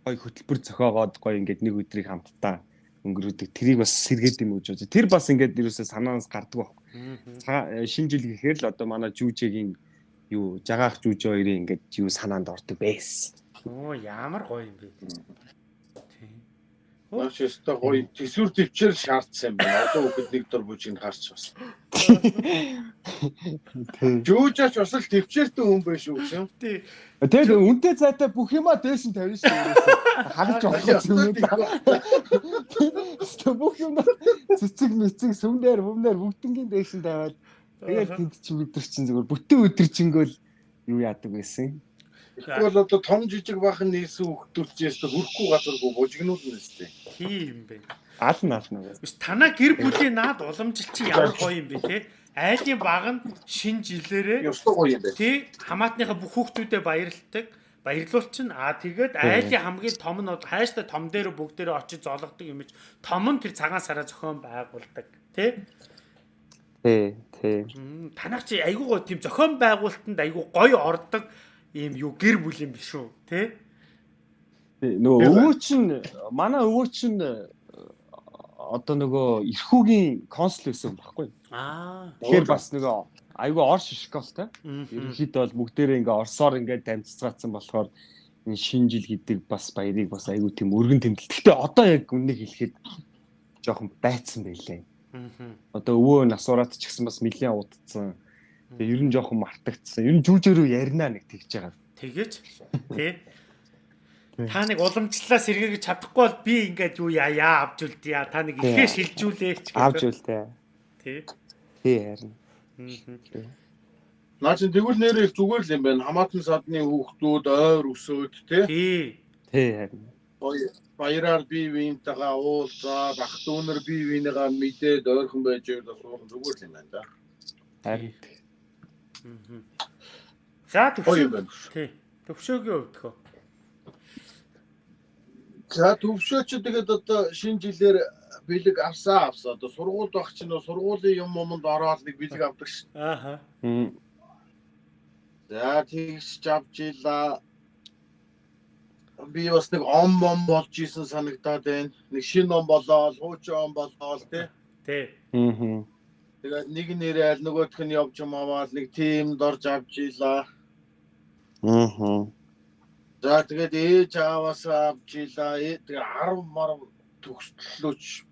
гоё хөтөлбөр зохиогоод гоё ингээд нэг өдрийг хамтдаа өнгөрөөдөг. Тэрийг бас сэргээд юм гэж бодож. Тэр бас ингээд ерөөсөө санаанаас гардаг баг. Шинэ жил гэхээр л одоо манай жүжигийн юу жагаах жүжи хоёрын ингээд юу санаанд ордог байсан. Оо ямар гоё юм бэ. Маш өстой гоё төсвөр төвчээр шаардсан юм байна. Одоо хүүхэд нэг дор бүжиг харч бас. Жүүжаач бас л төвчээртэй хүн байх шүү гэсэн. Тий. Тэгээд үнтэй цайтай бүх юма дээш нь тавина шүү. Харж болох юм. Тэ бүх юм цэцэг мэцэг сүмнэр бүмнэр бүгднгийн дээш нь тавиад тэгээд тэнд чи өдөр чинь зүгээр бүтэн өдөржингөөл юу яадаг байсан. Тэгвэл одоо том жижиг бахан нийсэн хөвгдүүлчихээс хөрөхгүй газаргүй бужигнуулна нэстэй. Тийм бэ. Аална аална. Биш танаа гэр бүлийн наад уламжил чи ямар гоё юм бэ те? Айлын баг нь шин жилээрээ Ёстой гоё юм байна. тий хамаатныхаа бүх хүүхдүүдэд баярлалдаг. Баярлуулчин аа тэгээд айлын хамгийн том нь бол хайштай том дээр бүгдээрээ очиж зологдог юм чи том нь тэр цагаан сараа зохион байгуулдаг тий Тий, тий. Танах чи айгүй гоо тийм зохион байгуулалтанд айгүй гоё ордог ийм юу гэр бүл юм биш үү тий Нөгөө өвөө чинь манай өвөө чинь одоо нөгөө эрхүүгийн консул байсан байхгүй. аа Тэгэхээр бас нөгөө айгүй орш школтой. мм. Ерөнхийдөө бол бүгдээрээ ингээ орсоор ингээ дамжцгаацсан болохоор энэ шинэ жил гэдэг бас баярыг бас айгүй тийм өргөн тэмдэл. Гэхдээ одоо яг үннийг хэлэхэд жоохон байцсан байлээ. Мгм. Одоо өвөө насураад ч гэсэн бас нэлээд удцсан. Тэгээ ер нь жоохон мартагдсан. Ер нь жүжээрөө ярина нэг тэгж байгаа. тэгэж (laughs) тий Та нэг уламжлалаа сэргийгэж чадахгүй бол би ингээд юу яа авч үлдээ. Та нэг ихээ шилжүүлээч. Авч үлдээ. Тий харин. Мгм. Наа чи тэгвэл нэр их зүгээр л юм байна. Хамаатан садны хүүхдүүд ойр өсөөд те. Тий. Тий харин. Баяраар бие биентэйгээ уулзаад ах дүүнэр бие биенийгаа мэдээд ойрхон байж байгаа суух зүгээр л юм байна да. Харин. За төвшөө. Тий. Төвшөөгийн хувьд хөө. За төвшөөч тэгээд одоо шинэ жилээр бэлэг авсаа авсаа. Одоо сургуульд байх чинь сургуулийн юм юмд ороод нэг бэлэг авдаг ш. Ааха. За тэгж авч ийла. Би бас нэг ом ом болж исэн санагдаад байна. Нэг шинэ ом болоод, хуучин ом болоод тий. Тий. Мм. Тэгээд нэг нэрэл нөгөөх нь явж юм аваад нэг тимд орж авч ийла. Мм. За тэгээд ээж аваас авч ийла. Ээ, Тэгээ 10 мар төгслөөч.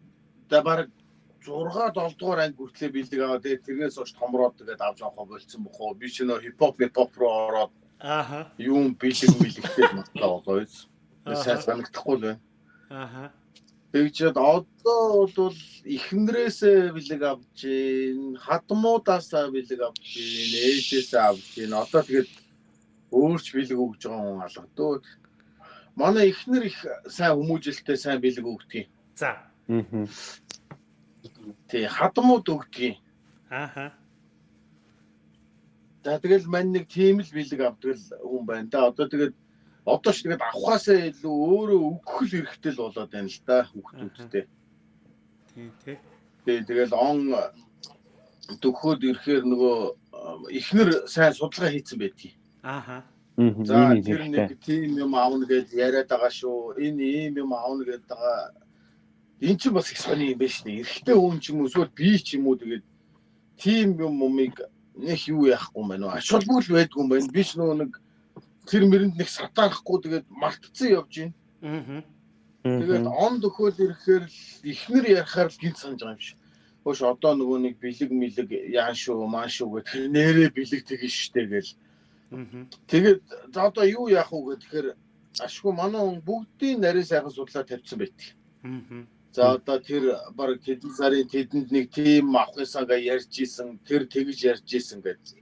Тэгээ баг 6 7 дугаар анги хүртлээ бэлдэг аваад тэгээ тэрнээс хойш томроод тэгээд авч авах болцсон бохоо. Би ч нөө хипхоп хипхоп руу ороод Ааха. юм бэлэг мэлэгтэй матлаа болоо. Ааха. Сайн санагдахгүй л байна. Ааха. Тэгжээд одоо бол эхнэрээсээ бэлэг авч гин, хадмуудаасаа бэлэг авч гин, ээжээсээ авч гин. Одоо тэгээд өөрч бэлэг өгж байгаа хүн алгадуу. Манай эхнэр их сайн хүмүүжлэлтэй сайн бэлэг өгдөг. За. Мм. Тий, хадмууд өгдөг. Ааха. За тэгэл мань нэг тийм л бэлэг авдаг л хүн байна да. Одоо тэгээд одоо ч тэгээд авахаасаа илүү өөрөө өгөх хэрэгтэй л болоод байна л да хүүхдүүдтэй. Тий, тий. Тий, тэгэл он төгхөөд ирэхээр нөгөө эхнэр сайн судалгаа хийцэн байдгийг. Ааха. За тэр нэг тийм юм аавна гэж яриад байгаа шүү. Энэ ийм юм аавна гэдэг байгаа. Энд чинь бас их сони юм байна шүү. Эрэгтэй хүн ч юм уу эсвэл би ч юм уу тэгээд тийм юм юмыг нэг юу яахгүй байна уу? Ашуулгүй л байдгүй юм байна. Би ч нөгөө нэг тэр мэрэнд нэг сатаарахгүй тэгээд мартцсан явж байна. Мгм. Тэгээд он дөхөөл ирэхээр л ихнэр ярахаар л гинт санаж байгаа юм шиг. Хөөш одоо нөгөө нэг бэлэг мэлэг яан шүү маан шүү гэх нэрээ бэлэг тэгэн штэ гэл. Мгм. Тэгээд за одоо юу яах вэ гэхээр ашгүй манай хүн бүгдийн нарийн сайхан судлаа тавьсан байдаг. Мгм. За одоо тэр баг тэдэн сарын тэдэнд нэг тим авах юмсаага ярьж исэн, тэр тэгж ярьж исэн гэж.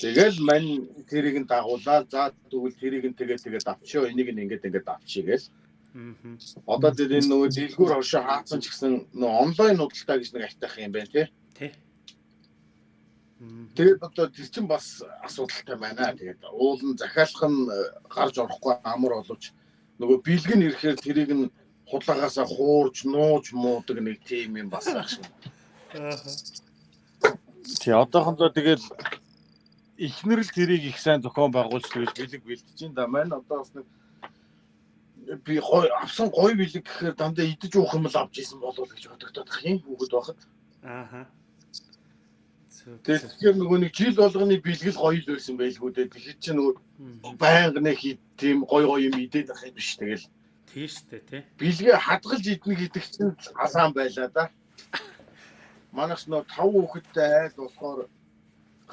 Тэгэл мань тэрийг нь дагуулаа. За тэгвэл тэрийг нь тэгээ тэгээд авчио. Энийг нь ингээд ингээд авчий гэл. Мгм. Одоо тэр энэ нөгөө дэлгүүр хошоо хаацсан ч гэсэн нөгөө онлайн худалдаа гэж нэг айтах юм байна тий. Тий. Тэгээд одоо тэр чинь бас асуудалтай байна. Тэгээд уулын захиалах нь э, гарч орохгүй амар боловч нөгөө бэлэг нь ирэхээр тэрийг нь худалдаагаасаа хуурж, нууж, муудаг нэг тим юм бас байх шиг. Ааха. Тий одоохондоо тэгэл ихнэр л тэрийг их сайн зохион байгуулж тэгэл бэлэг бэлдэж ин да маань одоо бас нэг би гой авсан гой бэлэг гэхээр дандаа идэж уух юм л авч исэн болов гэж бодогдоод ах юм хүүхэд байхад. Ааха. Тэгэхээр нөгөө нэг жил болгоны бэлгэл гоё л байсан байлгүй дээ. Тэгэхээр чи нөгөө байнга нэг хий тийм гоё гоё юм идээд ах юм биш тэгэл. Тийм штэ тий. Бэлгээ хадгалж идэх гэдэг чинь алаан байлаа да. (laughs) Манайх нөө тав хүүхэдтэй айл болохоор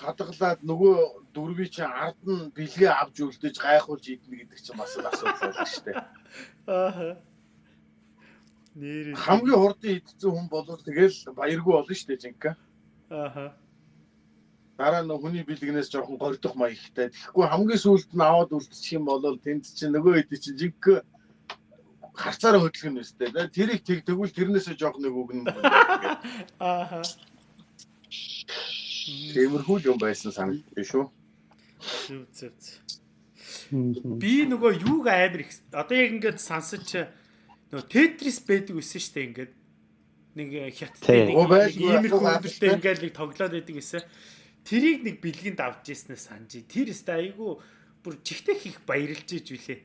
хадгалаад нөгөө дөрвий чи ард нь бэлгээ авч үлдээж гайхуулж идэнэ гэдэг чинь бас асуудал байна шүү дээ. Аа. Нэр хамгийн хурдан идсэн хүн бол тэгэл баяргүй болно шүү дээ жинка. Аа. Дараа нь хүний бэлгнээс жоохон гордох маягтай. Тэгэхгүй хамгийн сүүлд нь аваад үлдчих юм бол тэнд чинь нөгөө хэд чинь жинка харцаараа юм өстэй. Тэрийг тэг тэгвэл тэрнээсээ жоох нэг үгэн. Аа. Тиймэрхүү юм байсан санагдсан шүү. Зүг зүг. Би нөгөө юуг амар их одоо яг ингээд сансаж нөгөө тетрис байдаг байсан шүү дээ ингээд нэг хятадтай нэг иймэрхүү өдөртөө ингээд нэг тоглоод байдаг гэсэн. Тэрийг нэг бэлгэнд авч ирснээр санджи. Тэр өстө айгүй бүр чихтэй хийх баярлж иж үлээ.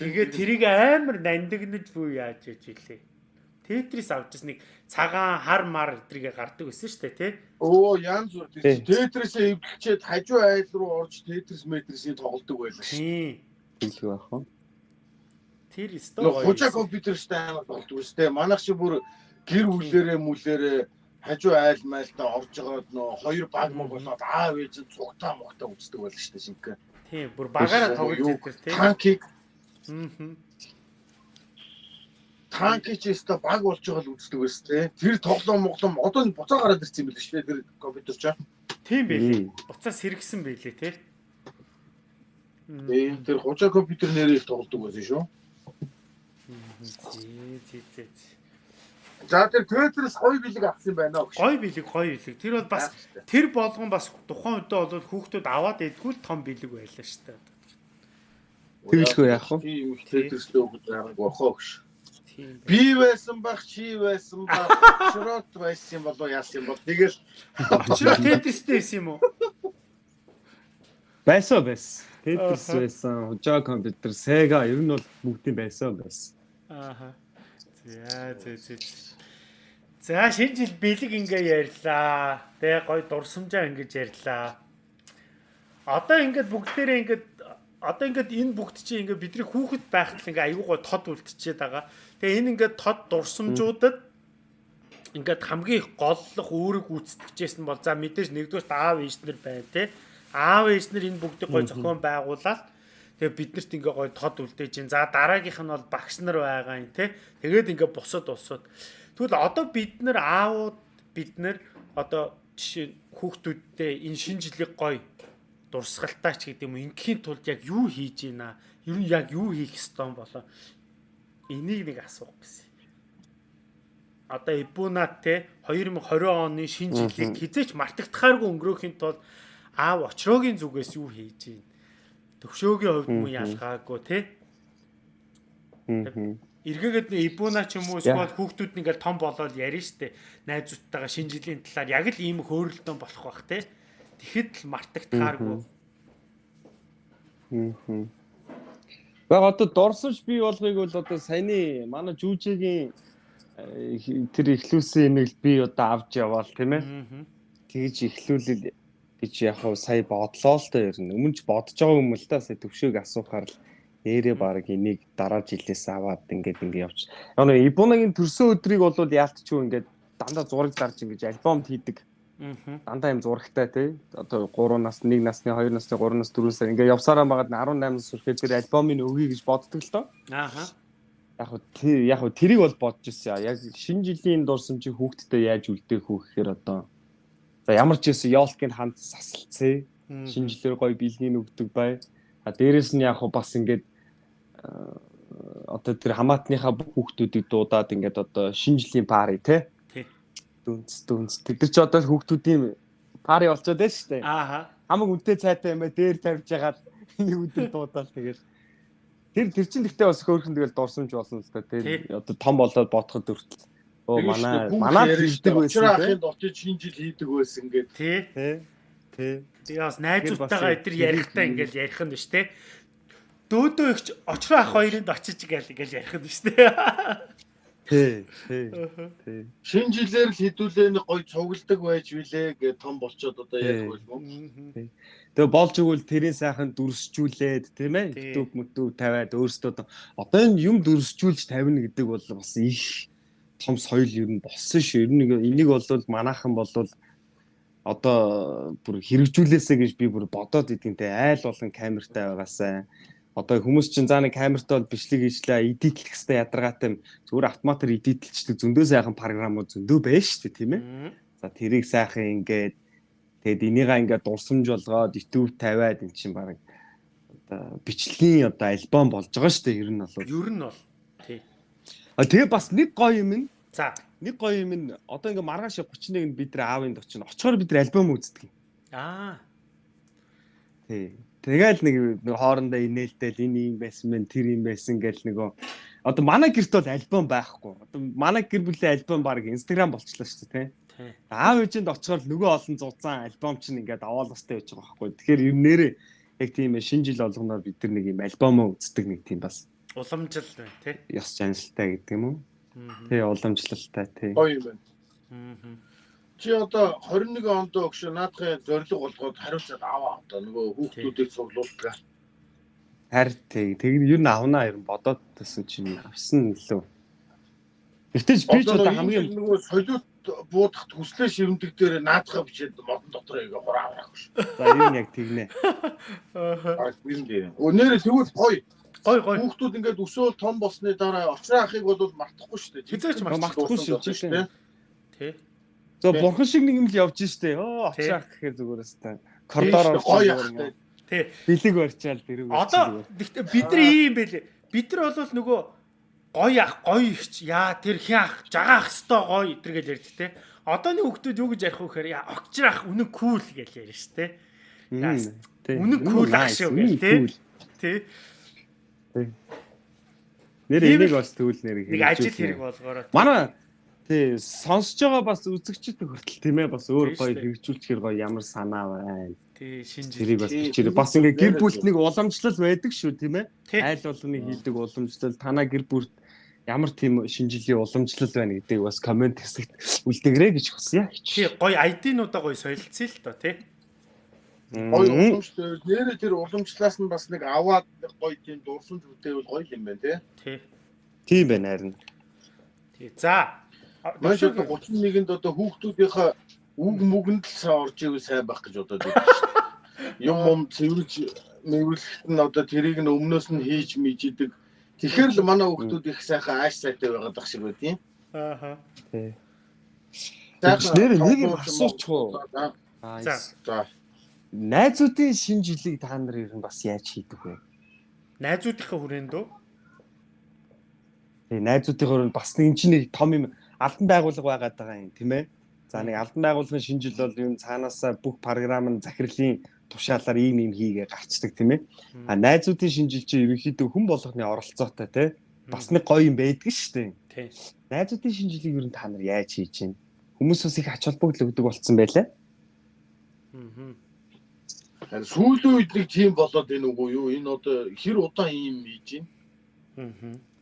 Тэгээд тэрийг амар нандинаж бүү яаж иж үлээ. Тетрис авч ирс нэг цагаан хар мар эдрийгэ гардаг байсан шүү дээ тий. Өө янз бүр тетрисээ эвлэгчээд хажуу айл руу орж тетрис метрисийг тоглодог байлаа шүү. Билгүй байх уу? Тэр өстө гоё. Хужаа компьютертэй амар болдог үстэй. Манайх чи бүр гэр бүлэрээ мүлэрээ хажуу айл майлтаа орж байгаад нөө хоёр баг мог болоод аав ээж цугтаа мохтой үздэг байлаа шүү дээ шингэ. Тийм бүр багаараа тоглож байдаг тий. Танкийг Аа танки ч өстө баг болж байгаа л үздэг байсан те. Тэр тоглоом моглом одоо нь буцаа гараад ирсэн юм биш үү тэр компьютер ч. Тийм байлээ. Буцаа сэргсэн байлээ те. Тийм тэр хужаа компьютер нэрээр их тоглодог байсан шүү. Зээ зээ зээ. За тэр Tetris гоё билег авсан байна уу? Гоё билег, гоё билег. Тэр бол бас тэр болгон бас тухайн үедээ бол хүүхдүүд аваад идэггүй том билег байлаа шүү дээ. Тэгэлгүй яах вэ? Тийм Tetris л өгч байгааг охоо гэж. Би байсан бах, чи байсан бах, (laughs) шрот байсан болоо яасан юм бол тэгэл очроо Tetris-тэй байсан юм уу? Байсан байсан. Tetris байсан, хужаа компьютер, Sega ер нь бол бүгдийн байсан байсан. Ааха. За зэ зэ. За шинэ жил бэлэг ингээ ярьлаа. Тэ гой дурсамжаа ингэж ярьлаа. Одоо ингээд бүгдээрээ ингээд одоо ингээд энэ бүгд чинь ингээд бидний хүүхэд байхад ингээ аюугаа тод үлдчихэд байгаа. Тэгээ энэ ингээд тод дурсамжуудад ингээд хамгийн их голлох үүрэг гүйцэтгэжсэн бол за мэдээж нэгдүгээр аав ээжнэр байна те. Аав ээжнэр энэ бүгдийг гой зохион байгуулаад тэгээ биднэрт ингээ гой тод үлдээж ин. За дараагийнх нь бол багш нар байгаа юм те. Тэгээд ингээ бусад улсууд. Тэгвэл одоо бид нар аавууд бид нар одоо жишээ хүүхдүүдтэй энэ шинэ жилиг гой дурсгалтаач гэдэг юм ингийн тулд яг юу хийж ийна ер нь яг юу хийх ёстой болоо энийг нэг асуух гэсэн. Одоо Ибунат те 2020 оны шинэ жилийг хизээч мартагдахааргүй өнгөрөөхийн тулд аав очроогийн зүгээс юу хийж ийн? Төвшөөгийн хувьд муу ялгаагүй те эргээгээд Ибуна ч юм уу эсвэл хүүхдүүд ингээл том болоод ярина штэ найзуудтайгаа шинэ жилийн талаар яг л ийм хөөрөлтөө болох бах те тэгэхэд л мартагдахааргүй Баг одоо дорсож бий болгыг бол одоо саяны манай жүжигийн э, тэр эхлүүлсэн энийг би одоо авч яваал тийм ээ. Тэгж эхлүүлэл гэж яг хав сая бодлоо л та ер нь. Өмнө ч бодож байгаа юм л та сая төвшөөг асуухаар л нэрээ баг энийг дараа жилээс аваад ингээд ингээд явж. Яг нэг Ибунагийн төрсөн өдрийг бол яалтчгүй ингээд дандаа зураг зарж ингээд альбомд хийдэг Дандаа юм зурагтай тий. Одоо 3 нас, 1 насны, 2 насны, 3 нас, 4 насны ингээ явсараа байгаад 18 нас хүрэхэд тэр альбомыг өгье гэж боддог л доо. Ааха. Яг хөө тэр яг хөө тэрийг бол бодож ирсэн. Яг шинэ жилийн дурсам чи хүүхдтэй яаж үлдээх үү гэхээр одоо за ямар ч байсан ёолкийн ханд сасалцээ. Шинэ жилээр гоё бэлгийн өгдөг бай. А дээрэс нь яг хөө бас ингээд одоо тэр хамаатныхаа бүх хүүхдүүдийг дуудаад ингээд одоо шинэ жилийн пари тий дүнс дүнс. Тэд ч одоо хүүхдүүдийн пари болчиход байна шүү дээ. Ааха. Хамаг үнэтэй цайтай юм аа дээр тавьж ягаад нэг өдөр дуудаал тэгэл. Тэр тэр чин гэхдээ бас хөөрхөн тэгэл дурсамж болсон л та. Тий. одоо том болоод бодоход өртөл оо манай манай хийдэг байсан тий. очиж шинэ жил хийдэг байсан гэдэг тий. Тий тэгээ бас найзуудтайгаа эдэр ярихдаа ингээл ярих нь биш тий дөөдөө ихч очроо ах хоёрынд очиж гээл ингээл ярих юм шүү дээ. (laughs) Тий, тий. Шинэ жилээр л хідүүлээ нэг гоё цугладаг байж билээ гэ том болчоод одоо яг болов. Тэгээ болж игэл тэрийн сайхан дүрсжүүлээд тийм ээ? YouTube мөдөө тавиад өөрсдөө одоо энэ юм дүрсжүүлж тавина гэдэг бол бас их том соёл ер нь болсон шүү. Ер нь энийг бол манайхан бол одоо бүр хэрэгжүүлээсэ гэж би бүр бодоод идэв те айл болон камертай байгаасаа одоо хүмүүс чинь заа нэг камертай бол бичлэг хийжлээ эдитлэх хэвээр ядаргаатай зүгээр автоматар эдитлчдэг зөндөө сайхан програмууд зөндөө байна шүү дээ тийм ээ за тэрийг сайхан ингээд тэгэд энийгээ ингээд дурсамж болгоод YouTube тавиад эн чинь баг одоо бичлэгийн одоо альбом болж байгаа шүү дээ ер нь бол ер нь бол тий а тэгээ бас нэг гоё юм нь за нэг гоё юм нь одоо ингээ маргааш 31-нд бид нар аавын очино. Очихоор бид альбом үздэг. Аа. Тий. Тэгэл нэг нэг хоорондоо инээлтэл энэ юм байсан мэн тэр юм байсан гэл нөгөө одоо манай гэрт бол альбом байхгүй. Одоо манай гэр бүлийн альбом баг Instagram болчлаа шүү дээ, тий. Аав ээжинд очихоор нөгөө олон зузаан альбом чинь ингээд аваалгастай байж байгаа байхгүй. Тэгэхээр ер нэрээ яг тийм шинэ жил болгоноор бид нар нэг юм альбомоо үздэг нэг тийм бас уламжлал байна тий. Ёс жаналтай гэдэг юм уу? Тий, уламжлалтай тий. Гоё юм байна. Чи одоо 21 онд өгш наадхын зориг болгоод хариуцаад аваа одоо нөгөө хүүхдүүдийг цуглуулдаг. Харин. Тэг ер нь авнаа ер нь бодоод тасан чинь авсан лөө. Гэвч би ч одоо хамгийн нөгөө солиот буудахт хүслээ ширэмдэг дээр наадхаа бичээд модон дотор ингээ хураа авах шүү. За ер нь яг тэгнэ. Аа. Өнөөрөө тэгвэл гоё Гой гой. Хүүхдүүд ингээд өсөөл том болсны дараа очроо ахыг бол мартахгүй шүү дээ. Хизээч мартахгүй шүү дээ. Тэ. За бурхан шиг нэг юм л явж штэ. Оо очроо ах гэхээр зүгээрээс та коридороор гоё ах. Тэ. Бэлэг барьчаал дэрэг. Одоо бид нар ийм байлээ. Бид нар бол нөгөө гоё ах, гоё ихч, яа тэр хин ах, жагаах хэвээр гоё итэр гэж ярьд тэ. Одооны хүүхдүүд юу гэж ярих вэ гэхээр яа огчроо ах үнэн кул гэж ярьж штэ. Үнэн кул ах шүү гэх тэ. Тэ. Нэр энийг бас төвл нэр нэг ажил хэрэг болгоороо. Манай тий сонсож байгаа бас үзэгчд хүртэл тийм ээ бас өөр гоё хэрэгжүүлчихэр гоё ямар санаа байна. Тий шинж тэрийг бас бичээрэй. Бас ингээ гэр бүлт нэг уламжлал байдаг шүү тийм ээ. Айл болгоны хийдэг уламжлал танаа гэр бүлт ямар тийм шинжилгээ уламжлал байна гэдэг бас комент хэсэгт үлдээгрэй гэж хүсье. Тий гоё ID-нуудаа гоё солилцъя л доо тий. Гоё уламжлал нэрээ тэр уламжлалаас нь бас нэг аваад гоё тийм дурсамж үтэйвэл гоё юм байна тий. Тий. Тийм байна харин. Тий. За. Маш их 31-нд одоо хүүхдүүдийнхээ үг мүгэнд л орж ивэл сайн байх гэж бодоод байна шүү дээ. Юм юм цэвэрж мэвэрлэхэд нь одоо тэрийг нь өмнөөс нь хийж мижидэг. Тэгэхээр л манай хүүхдүүд их сайхан ааш сайтай байгаад ах шиг байт юм. Ааха. Тий. Тэгэхээр нэг юм асуучих уу? За. За найзуудын шинэ жилийг та нар ер нь бас яаж хийдэг вэ? Найзуудынхаа хүрээнд үү? Тий, найзуудын хүрээнд бас нэг чинь нэг том юм албан байгууллага байгаад байгаа юм, тийм ээ. За нэг албан байгууллагын шинэ жил бол юм цаанаасаа бүх програм нь захирлын тушаалаар ийм юм хийгээ гарчдаг тийм ээ. А найзуудын шинэ жил чинь ерөнхийдөө хүн болгоны оролцоотой тий. Бас нэг гоё юм байдаг шүү дээ. Тий. Найзуудын шинэ жилийг ер нь та нар яаж хийж чинь? Хүмүүс бас их ач холбогдол өгдөг болцсон байлаа. Аа. Сүүлийн үед нэг тийм болоод байна уу юу? Энэ одоо хэр удаан ийм хийж байна? Аа.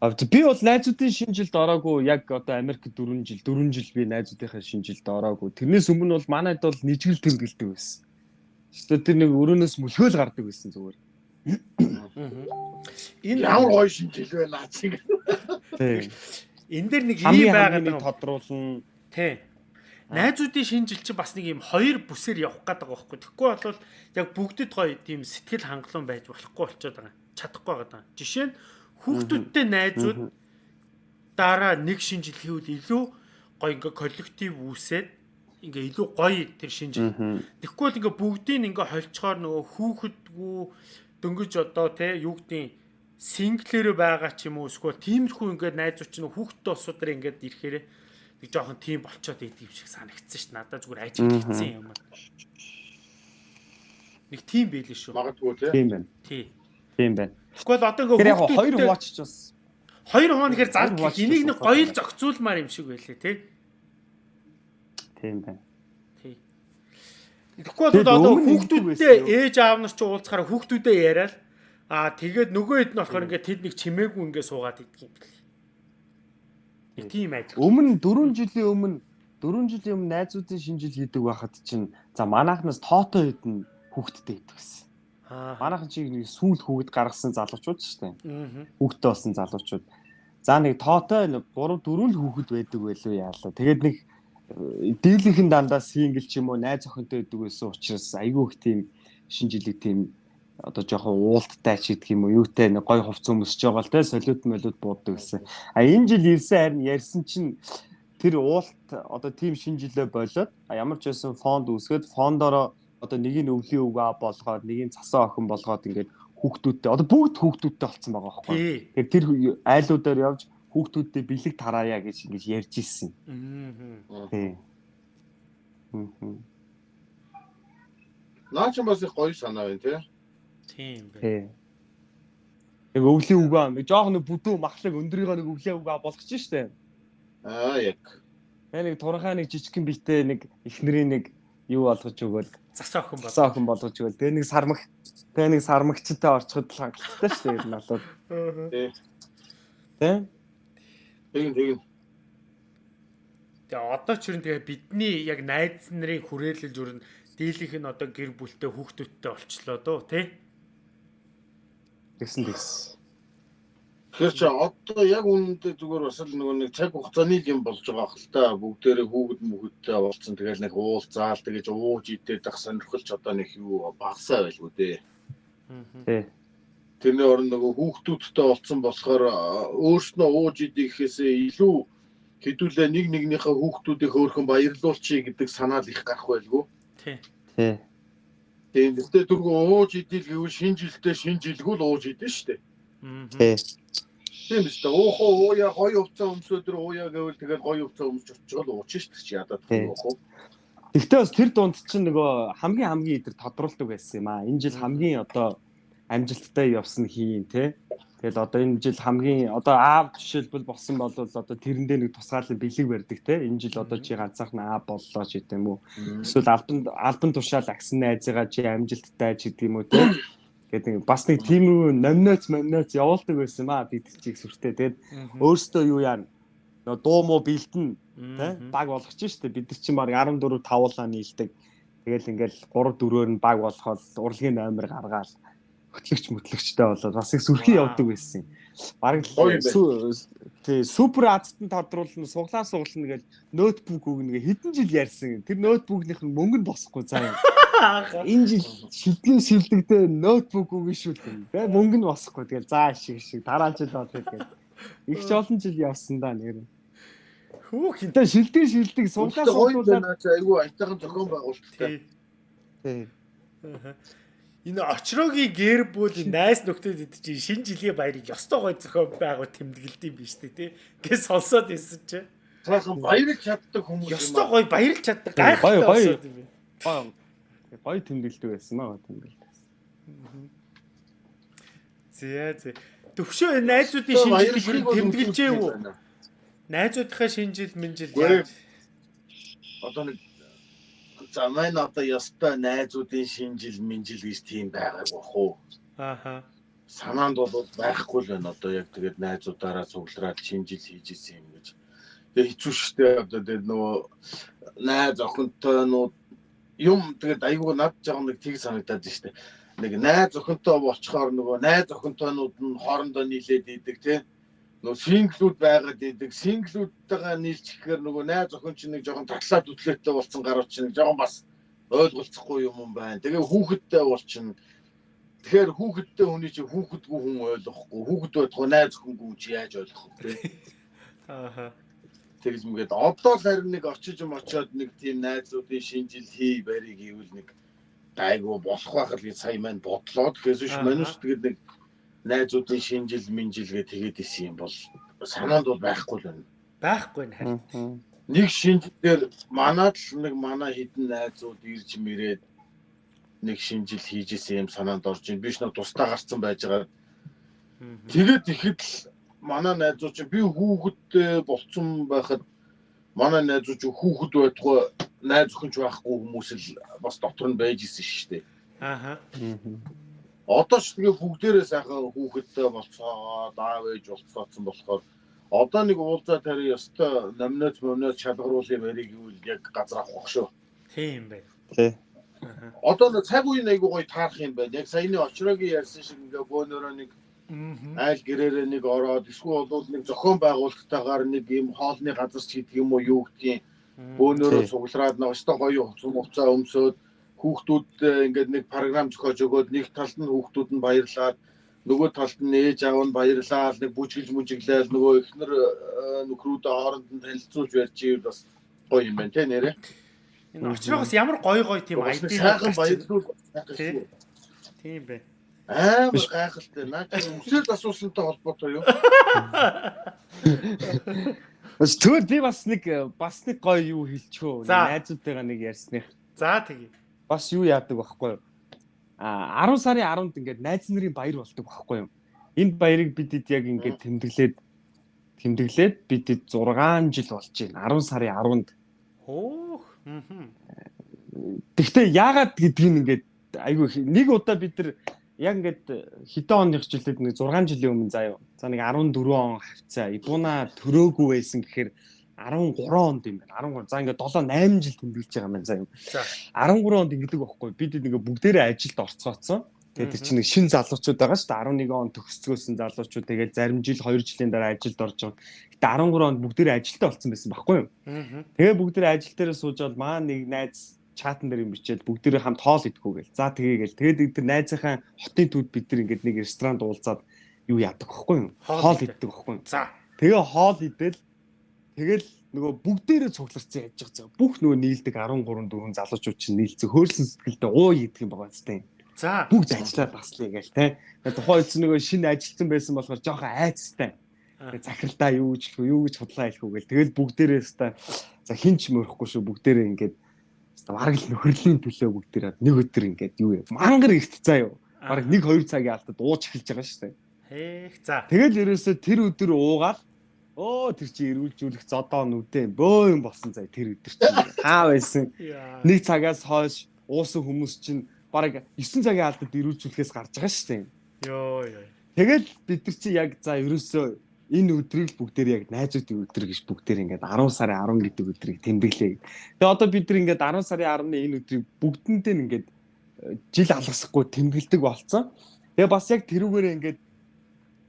Би бол найзуудын шинэ жилд ороогүй яг одоо Америк 4 жил 4 жил би найзуудынхаа шинэ жилд ороогүй. Тэрнээс өмнө бол манайд бол нэжгэл тэмдэглэдэг байсан. Өөртөө тэр нэг өрөөнөөс мөлхөөл гардаг байсан зүгээр. Энэ ямар гоё шинэ жил байна аа чинь. Тийм. Энд дээр нэг ийм байгаад байгаа тодруулна. Тий. Найзуудын шинэ жил чинь бас нэг юм хоёр бүсээр явах гээд байгаа байхгүй. Тэгэхгүй бол яг бүгдэд гоё тийм сэтгэл хангалуун байж болохгүй болчиход байгаа. Чадахгүй байгаа. Жишээ нь хүүхдүүдтэй найзууд дараа нэг шинэ жил хийвэл илүү гоё ингээ коллектив үүсээд ингээ илүү гоё тэр шинэ жил. Тэгэхгүй бол ингээ бүгдийг ингээ холцохоор нөгөө хүүхэдгүү дөнгөж одоо те юу гэдгийг синглэр байгаа ч юм уу эсвэл тиймэрхүү ингээд найзууч нь хүүхдтэй усуудаар ингээд ирэхээр нэг жоохон тийм болцоод идэв шиг санагдсан шүү. Надад зүгээр ажиг хийцэн юм. Нэг тийм байл шүү. Магадгүй тийм байна. Тий. Тийм байна. Тэгвэл одоо ингээ хүүхдүүд хоёр хуваачч бас хоёр хуваа нэхэр зар энийг нэг гоё л зохицуулмаар юм шиг байлээ тий. Тийм байна. Тий. Тэгэхгүй бол одоо хүүхдүүдтэй ээж аав нар ч уулзахаараа хүүхдүүдээ яриад Аа тэгээд нөгөө хэд нь болохоор ингээд тэд нэг чимээгүй ингээд суугаад идэх юм бэл. Тийм ажиг. Өмнө 4 жилийн өмнө 4 жилийн өмнө найзуудын шинжил хийдэг байхад чинь за манайхнаас тоотой хэд нь хүүхдтэй идэх гэсэн. Манайхан чиг нэг сүүл хүүхэд гаргасан залуучууд шүү дээ. Хүүхдтэй болсон залуучууд. За нэг тоотой 3 4 л хүүхэд байдаг байлуу яалаа. Тэгээд нэг э, дийлийнхэн дандаа сингл ч юм уу найз охинтой байдаг байсан учраас айгүй их тийм шинжилэг тийм одоо жоохон уулттай ч гэдэг юм уу юутай нэг гой хувц өмсөж байгаа л те солиод молиод бууддаг гэсэн. А энэ жил ирсэн харин ярьсан чинь тэр уулт одоо тийм шинжилгээ болоод ямар ч байсан фонд үүсгээд фондороо одоо нэг нь өвлийн өвгөө болгоод нэг нь цасан охин болгоод ингээд хүүхдүүдтэй одоо бүгд хүүхдүүдтэй болцсон байгаа байхгүй. Тэгэхээр тэр айлуудаар явж хүүхдүүдтэй бэлэг тараая гэж ингэж ярьж ирсэн. Аа. Тий. Наач бас их гоё санаа байна тий. Тийм бай. Тий. Яг өвлийн үгээ нэг жоох нэг бүдүү махлаг өндөрийнхөө нэг өвлийн үгээ болгож штэ. Аа яг. Яг нэг туранхай нэг жижигхэн битээ нэг ихнэрийн нэг юу болгож өгөөл Засаа охин бол. засаа охин болгож өгөөл. Тэгээ нэг сармаг тэгээ нэг сармагчтай орчход л хангалттай штэ ер нь болоод. Тий. Тэ? Тэгин тэгин. Тэгээ одоо ч юу тэгээ бидний яг найз нарын хүрээлэлж өрн дийлийнх нь одоо гэр бүлтэй хүүхдүүдтэй олчлоо дөө тий. Тэгсэн тэгсэн. Тэгэхээр чи одоо яг үнэндээ зүгээр бас л нөгөө нэг цаг хугацааны юм болж байгаа хэл та бүгдээрээ хүүхэд мөхөдтэй болцсон тэгэл нэг уулзаал тэгэж ууж идээд ах сонирхолч одоо нэг юу багасаа байлгүй дээ. Тий. Тэрний орон нөгөө хүүхдүүдтэй болцсон болохоор өөрснөө ууж идэхээсээ илүү хэдүүлээ нэг нэгнийхээ хүүхдүүдийг хөөрхөн баярлуулчих гэдэг санаал их гарах байлгүй. Тий. Тий. Тийм гэхдээ түргэн ууж идэл гэвэл шинэ жилдээ шинэ жилгүй л ууж идэн штэ. Аа. Тий. Тийм биз дээ. Уухаа ууя гоё хувцас өмсөдөр ууя гэвэл тэгэл гоё хувцас өмсч очихгоо л уучих штэ чи ядаад Тий. уух уу. Тэгтээ бас тэр дунд чинь нөгөө хамгийн хамгийн идэр тодруулдаг байсан юм аа. Энэ жил хамгийн одоо амжилттай явсан хийн те. Тэгэл одоо энэ жил хамгийн одоо аав жишээлбэл болсон бол одоо тэрэндээ нэг тусгаалan бэлэг барьдаг те. Энэ жил одоо чи ганцаарх нь аав боллоо ч гэдэг юм уу. Эсвэл албан албан тушаал агсан найзыгаа чи амжилттай ч юм уу те. Гэдэг бас нэг тийм үү номноц момноц явуулдаг байсан маа бид чиг сүртэй. Тэгээд өөрөөсөө юу яана? Нөгөө дуу муу бэлдэн тий баг болгоч штэ. Бид нар чинь баг 14 тавуулаа нийлдэг. Тэгэл ингээл 3 4-өөр нь баг болгоод урлагийн номер гаргаад хөтлөгч мөтлөгчтэй болоод бас их сүрхий явдаг байсан. юм байна. тий супер азтан тодруулна суглаа суглана гэж ноутбук өгнө гэ. Хэдэн жил ярьсан тэр ноутбукных нь мөнгө нь босхгүй заа энэ жил шилдэгэн шилдэгдээ ноутбук өгнө шүү дээ. Тэ мөнгө нь босхгүй тэгэл заа шиг шиг дараа жил болоо тэгэл их ч олон жил явсан да нэр. Хүүх Тэ шилдэг шилдэг суглаа суглуулаад айгүй айтайхан зохион байгуулалттай. тий. Энэ очрогийн гэр бүл найс нөхдөд идэж шинэ жилийн баярыг ёстой гой зохион байгуу тэмдэглэдэг юм биш үү те. Гээ сонсоод исэн чи. Сайхан баярлж чаддаг хүмүүс Ёстой юм. гой баярлж чаддаг гайхалтай сонсоод юм. гоё гоё тэмдэглэдэг байсан маа тэмдэглэдэг. Зэ зэ. Төвшөө найзуудын шинэ жилийг тэмдэглэж ээ үү? Найзуудынхаа шинэ жил минь жил яаж? Одоо нэг за маань одоо ёстой найзуудын шинэ жил минь жил гэж тийм байгааг бах уу? Ааха. санаанд бол байхгүй л байна одоо яг тэгээд найзуудаараа цуглараад шинэ жил хийж исэн юм гэж. Тэгээ хэцүү шттэ одоо тэгээд нөгөө найз охинтойнууд юм тэгээд айгүй над жаа нэг тийг санагдаад штэ. Нэг найз охинтой болчхоор нөгөө найз охинтойнууд нь хоорондоо нийлээд идэг тий. Нөгөө синглүүд байгаад идэг. Синглүүдтэйгээ нийлчихээр нөгөө найз охин чинь нэг жоохон татлаад үтлээтэй болсон гарууд чинь нэг жоохон бас ойлголцохгүй юм юм байна. Тэгээ хүүхэдтэй болчихно. Тэгэхээр хүүхэдтэй хүний чинь хүүхэдгүй хүн ойлгохгүй. Хүүхэд байхгүй найз охингүй чи яаж ойлгох вэ? Ааха. Тэгж мэгээд одоо л харин нэг очиж юм очиод нэг тийм найзуудын шинжил хий барийг хийвэл нэг гайгүй болох байх гэж сая маань бодлоо. Тэгэхээр биш манайш тэгээд нэг найзуудын шинжил минжилгээ тэгээд исэн юм бол санаанд бол байхгүй л байна. Байхгүй нэ харин. Нэг шинжилгээр манад л нэг манай хідэн найзууд ирж мэрээд нэг шинжил хийж исэн юм санаанд орж ийн. Биш нэг тусдаа гарцсан байж байгаа Тэгээд ихэд л манай найзууд чинь би хүүхэдтэй болцсон байхад манай найзууд хүүхэд байтугай найз өхөнч байхгүй хүмүүс л бас дотор нь байж исэн шүү дээ. Ааха. Одоо ч тэгээ бүгдээрээ сайхан хүүхэдтэй болцоо, даав ээж болцооцсон болохоор одоо нэг уулзаа тари ёстой номноц момноц шалгаруулын барийг юу яг газар авах шүү. Тийм бай. Тий. Одоо нэг цаг үеийн айгуу гоё таарах юм байна. Яг саяны очрогийн ярьсан шиг ингээ бөөнөрөө нэг айл гэрээрээ нэг ороод эсвэл бол нэг зохион байгуулалттайгаар нэг юм хоолны газар ч гэдэг юм уу юу гэдгийг бөөнөрөө суглараад нэг өстой гоё хуцаа өмсөөд хүүхдүүд ингээд нэг програм зохиож өгөөд нэг талд нь хүүхдүүд нь баярлаад нөгөө талд нь ээж аав нь баярлаад нэг бүжиглж мүжиглээл нөгөө эхнэр нөхрүүдээ хооронд нь танилцуулж барьж ивэл бас гоё юм байна те нэрэ. Энэ очроогоос ямар гоё гоё тийм айди сайхан баярлуул тийм бай. Амар гайхалтай. Наа чи өмсөд асуусантай холбоотой юу? Бас тэр би бас нэг бас нэг гоё юу хэлчихөө. Найзуудтайгаа нэг ярьсных. За тэгье. Бас юу яадаг байхгүй юу? А 10 сарын 10-нд ингээд найз нарын баяр болдог байхгүй юу? Энэ баярыг бидэд яг ингээд тэмдэглээд тэмдэглээд бидэд 6 жил болж байна. 10 сарын 10-нд. Хөөх. Тэгвэл яагаад гэдгийг ингээд айгүй нэг удаа бид нар яг ингээд хэдэн оных жилдээ нэг 6 жилийн өмнө заяа. За нэг 14 он хавцаа. Ибуна төрөөгүй байсан гэхээр 13 онд юм байна. 13. За ингээд 7 8 жил тэмдэглэж байгаа юм байна заяа. 13 онд ингэдэг байхгүй. Бид нэг бүгдээрээ ажилд орцгооцсон. Тэгээд тэр чинь нэг шин залуучууд байгаа шүү дээ. 11 он төгсгөөсөн залуучууд тэгээд зарим жил 2 жилийн дараа ажилд орж байгаа. Гэтэ 13 онд бүгдээрээ ажилтаа болсон байсан байхгүй юу? Тэгээд бүгдээрээ ажил дээр суужгаад маа нэг найз чатан дээр юм бичээд бүгдээрээ хамт хоол идэхгүй гэл. За тэгээгээл. Тэгээд тэр найзынхаа хотын төд бид нар ингээд нэг ресторанд уулзаад юу яадаг байхгүй юу? Хоол иддэг байхгүй юу? За. Тэгээ хоол идэл тэгэл нөгөө бүгдээрээ цугларсан яаж байгаа. Бүх нөгөө нийлдэг 13 4 залуучууд чинь нийлцэн хөөрсөн сэтгэлдээ уу идэх юм байгаа зү. За. Бүгд ажиллаад баслаа гээл те. Тухайн үед нөгөө шинэ ажилтсан байсан болохоор жоохон айцтай. Захиралдаа юу гэж хэлэх юу гэж худлаа хэлэх үү гээл. Тэгэл бүгдээрээ өстой за хинч мөрөхгүй шүү бүгдээрээ ингээд бараг л нөхөрлийн төлөө бүгдээрээ нэг өдөр ингээд юу юм. Мангар ихт цаа юу. Бараг 1 2 цагийн алдад ууж эхэлж байгаа шүү дээ. Хээх за. Тэгэл ерөөсөө тэр өдөр уугаад Оо тэр чи эрүүлжүүлэх зодоо нүдэн бөө юм болсон заа тэр өдөр чинь хаа байсан. Нэг цагаас хойш уусан хүмүүс чинь бараг 9 цагийн алдад эрүүлжүүлэхээс гарч байгаа шүү дээ. Йоо ёо. Тэгэл бид нар чи яг за ерөөсөө энэ өдрийг бүгдээр яг найзуудын өдөр гэж бүгдээр ингээд 10 сарын 10 гэдэг өдрийг тэмдэглэе. Тэгээ одоо бид нар ингээд 10 сарын 10-ны энэ өдрийг бүгдэндээ ингээд э, жил алгасахгүй тэмдэглэдэг болцсон. Тэгээ бас яг тэрүүгээрээ ингээд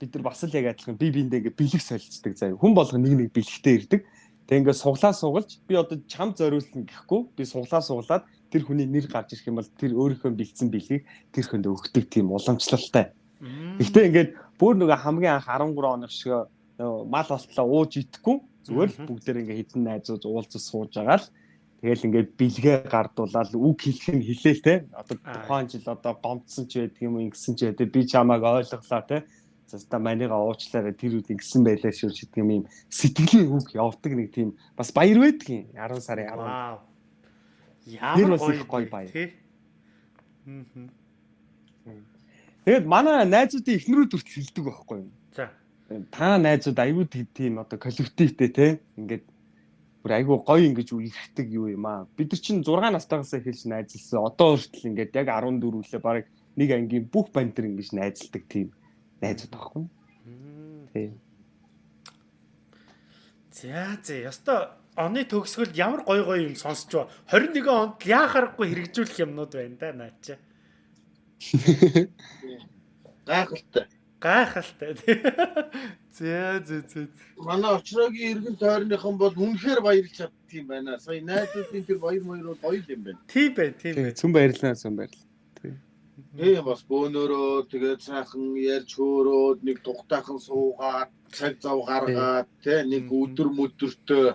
бид нар бас л яг адилхан би биэндээ ингээ бэлэг солилцдаг заяа. Хүн болго нэг нэг бэлэгтэй ирдэг. Тэгээ ингээ суглаа сугалж би одоо чам зориулсан гэхгүй би суглаа суглаад тэр хүний нэр гарч ирэх юм бол тэр өөрийнхөө бэлдсэн бэлгийг тэр хүнд өгдөг тийм уламжлалтай. Гэхдээ ингээд бүр нөгөө хамгийн анх 13 оных шиг мал болтлоо ууж идэхгүй зүгээр л бүгдээр ингээ хідэн найзууд уулзаж сууж байгаа л Тэгэл ингээд бэлгээ гардуулаад үг хэлэх нь хэлээл те. Одоо тухайн жил одоо гомдсон ч байдаг юм ингэсэн ч байдаг. Би чамайг ойлголоо те за манийга уучлаарай тэр үед ингэсэн байлаа шүү гэдэг юм сэтгэлийн үг явдаг нэг тийм бас баяр байдаг юм 10 сарын 10. Вау. Ямар гоё гоё баяр. Тэгээд манай найзуудын эхнэрүүд хүртэл хэлдэг байхгүй юу? За. Та найзууд аюу тийм одоо коллективтэй те ингээд бүр айгүй гоё ингэж үерхдэг юу юм аа. Бид нар чинь 6 настайгаас эхэлж найзалсан. Одоо хүртэл ингээд яг 14 үлээ баг нэг ангийн бүх банд нар ингэж найзалдаг тийм найзууд байхгүй. Тийм. За за ёстой оны төгсгөл ямар гой гой юм сонсч ба 21 онд яахааргүй хэрэгжүүлэх юмнууд байна да наача. (laughs) Гайхалтай. Гайхалтай. (laughs) За за за. Манай очрогийн иргэн тойрныхан бол үнэхээр баярлж чаддаг юм байна. Сая найзуудын тэр баяр маяр бол гоё юм байна. Тийм бай, тийм. Зүн баярлалаа, зүн баярлалаа. Тийм бас бөөнөрөө тэгээд сайхан ярьж хөөрөөд нэг тухтайхан суугаад цаг зав гаргаад тий нэг өдөр мөдөртөө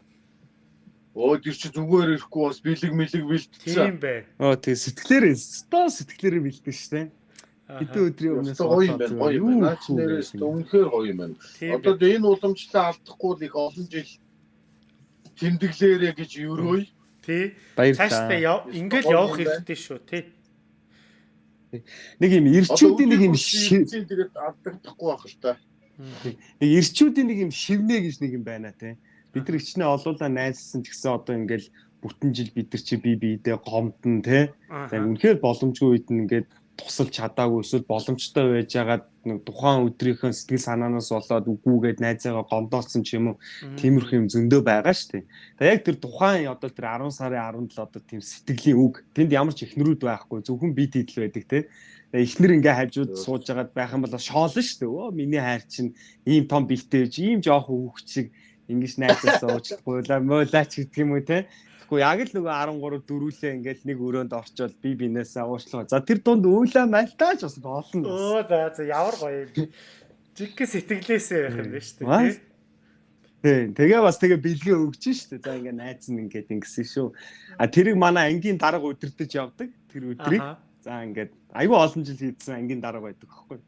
Оо тэр чи зүгээр ирэхгүй бас бэлэг мэлэг бэлтсэн. Тийм бай. Оо тий сэтгэлээрээ стоо сэтгэлээрээ бэлдсэн шүү дээ. Хэдэн өдрийн өмнөөс гоё юм байна. Гоё юм байна. Наач нэрээс үнэхээр гоё юм байна. Одоо энэ уламжлалаа алдахгүй л их олон жил тэмдэглээрэ гэж өрөөй. Тий. Цаашдаа ингээл явах хэрэгтэй шүү тий. Нэг юм ирчүүдийн нэг юм тэгээд алдагдахгүй байх л та. Нэг ирчүүдийн нэг юм шивнэ гэж нэг юм байна те. Бид нар ичнээ олуулаа найзсан ч гэсэн одоо ингээл бүтэн жил бид нар чи бие биедээ гомдно те. За үнэхээр боломжгүй үед нь ингээд тусалж чадаагүй эсвэл боломжтой байж байгаад нэг тухайн өдрийнхөө сэтгэл санаанаас болоод үгүйгээд найзаагаа гомдоолсон ч юм уу тиймэрхүү юм зөндөө байгаа шүү дээ. Тэгээ яг тэр тухайн одоо тэр 10 сарын 17 одоо тийм сэтгэлийн үг тэнд ямар ч ихнэрүүд байхгүй зөвхөн бие дидэл байдаг те. Эхнэр ингээ хажууд сууж байгаад байх юм бол шоолно шүү дээ. Өө миний хайр чинь ийм том бихтэй байж ийм жоох хүүхд шиг ингэж найзаасаа уучлахгүй муулаач гэдэг юм уу те. Тэгэхгүй яг л нөгөө 13 дөрүүлээ ингээл нэг өрөөнд орчвол би бинээсээ уучлаа. За тэр дунд өөлөө малтаач бас болно. Өө за за ямар гоё юм. Жиггээ сэтгэлээсээ байх юм шүү дээ. Тийм. Тэгээ бас тэгээ бэлгээ өгч шүү дээ. За ингээ найз нь ингээд ингэсэн шүү. А тэрийг манай ангийн дарга өдөртөж явдаг. Тэр өдрийг. За ингээд айгүй олон жил хийдсэн ангийн дарга байдаг аахгүй.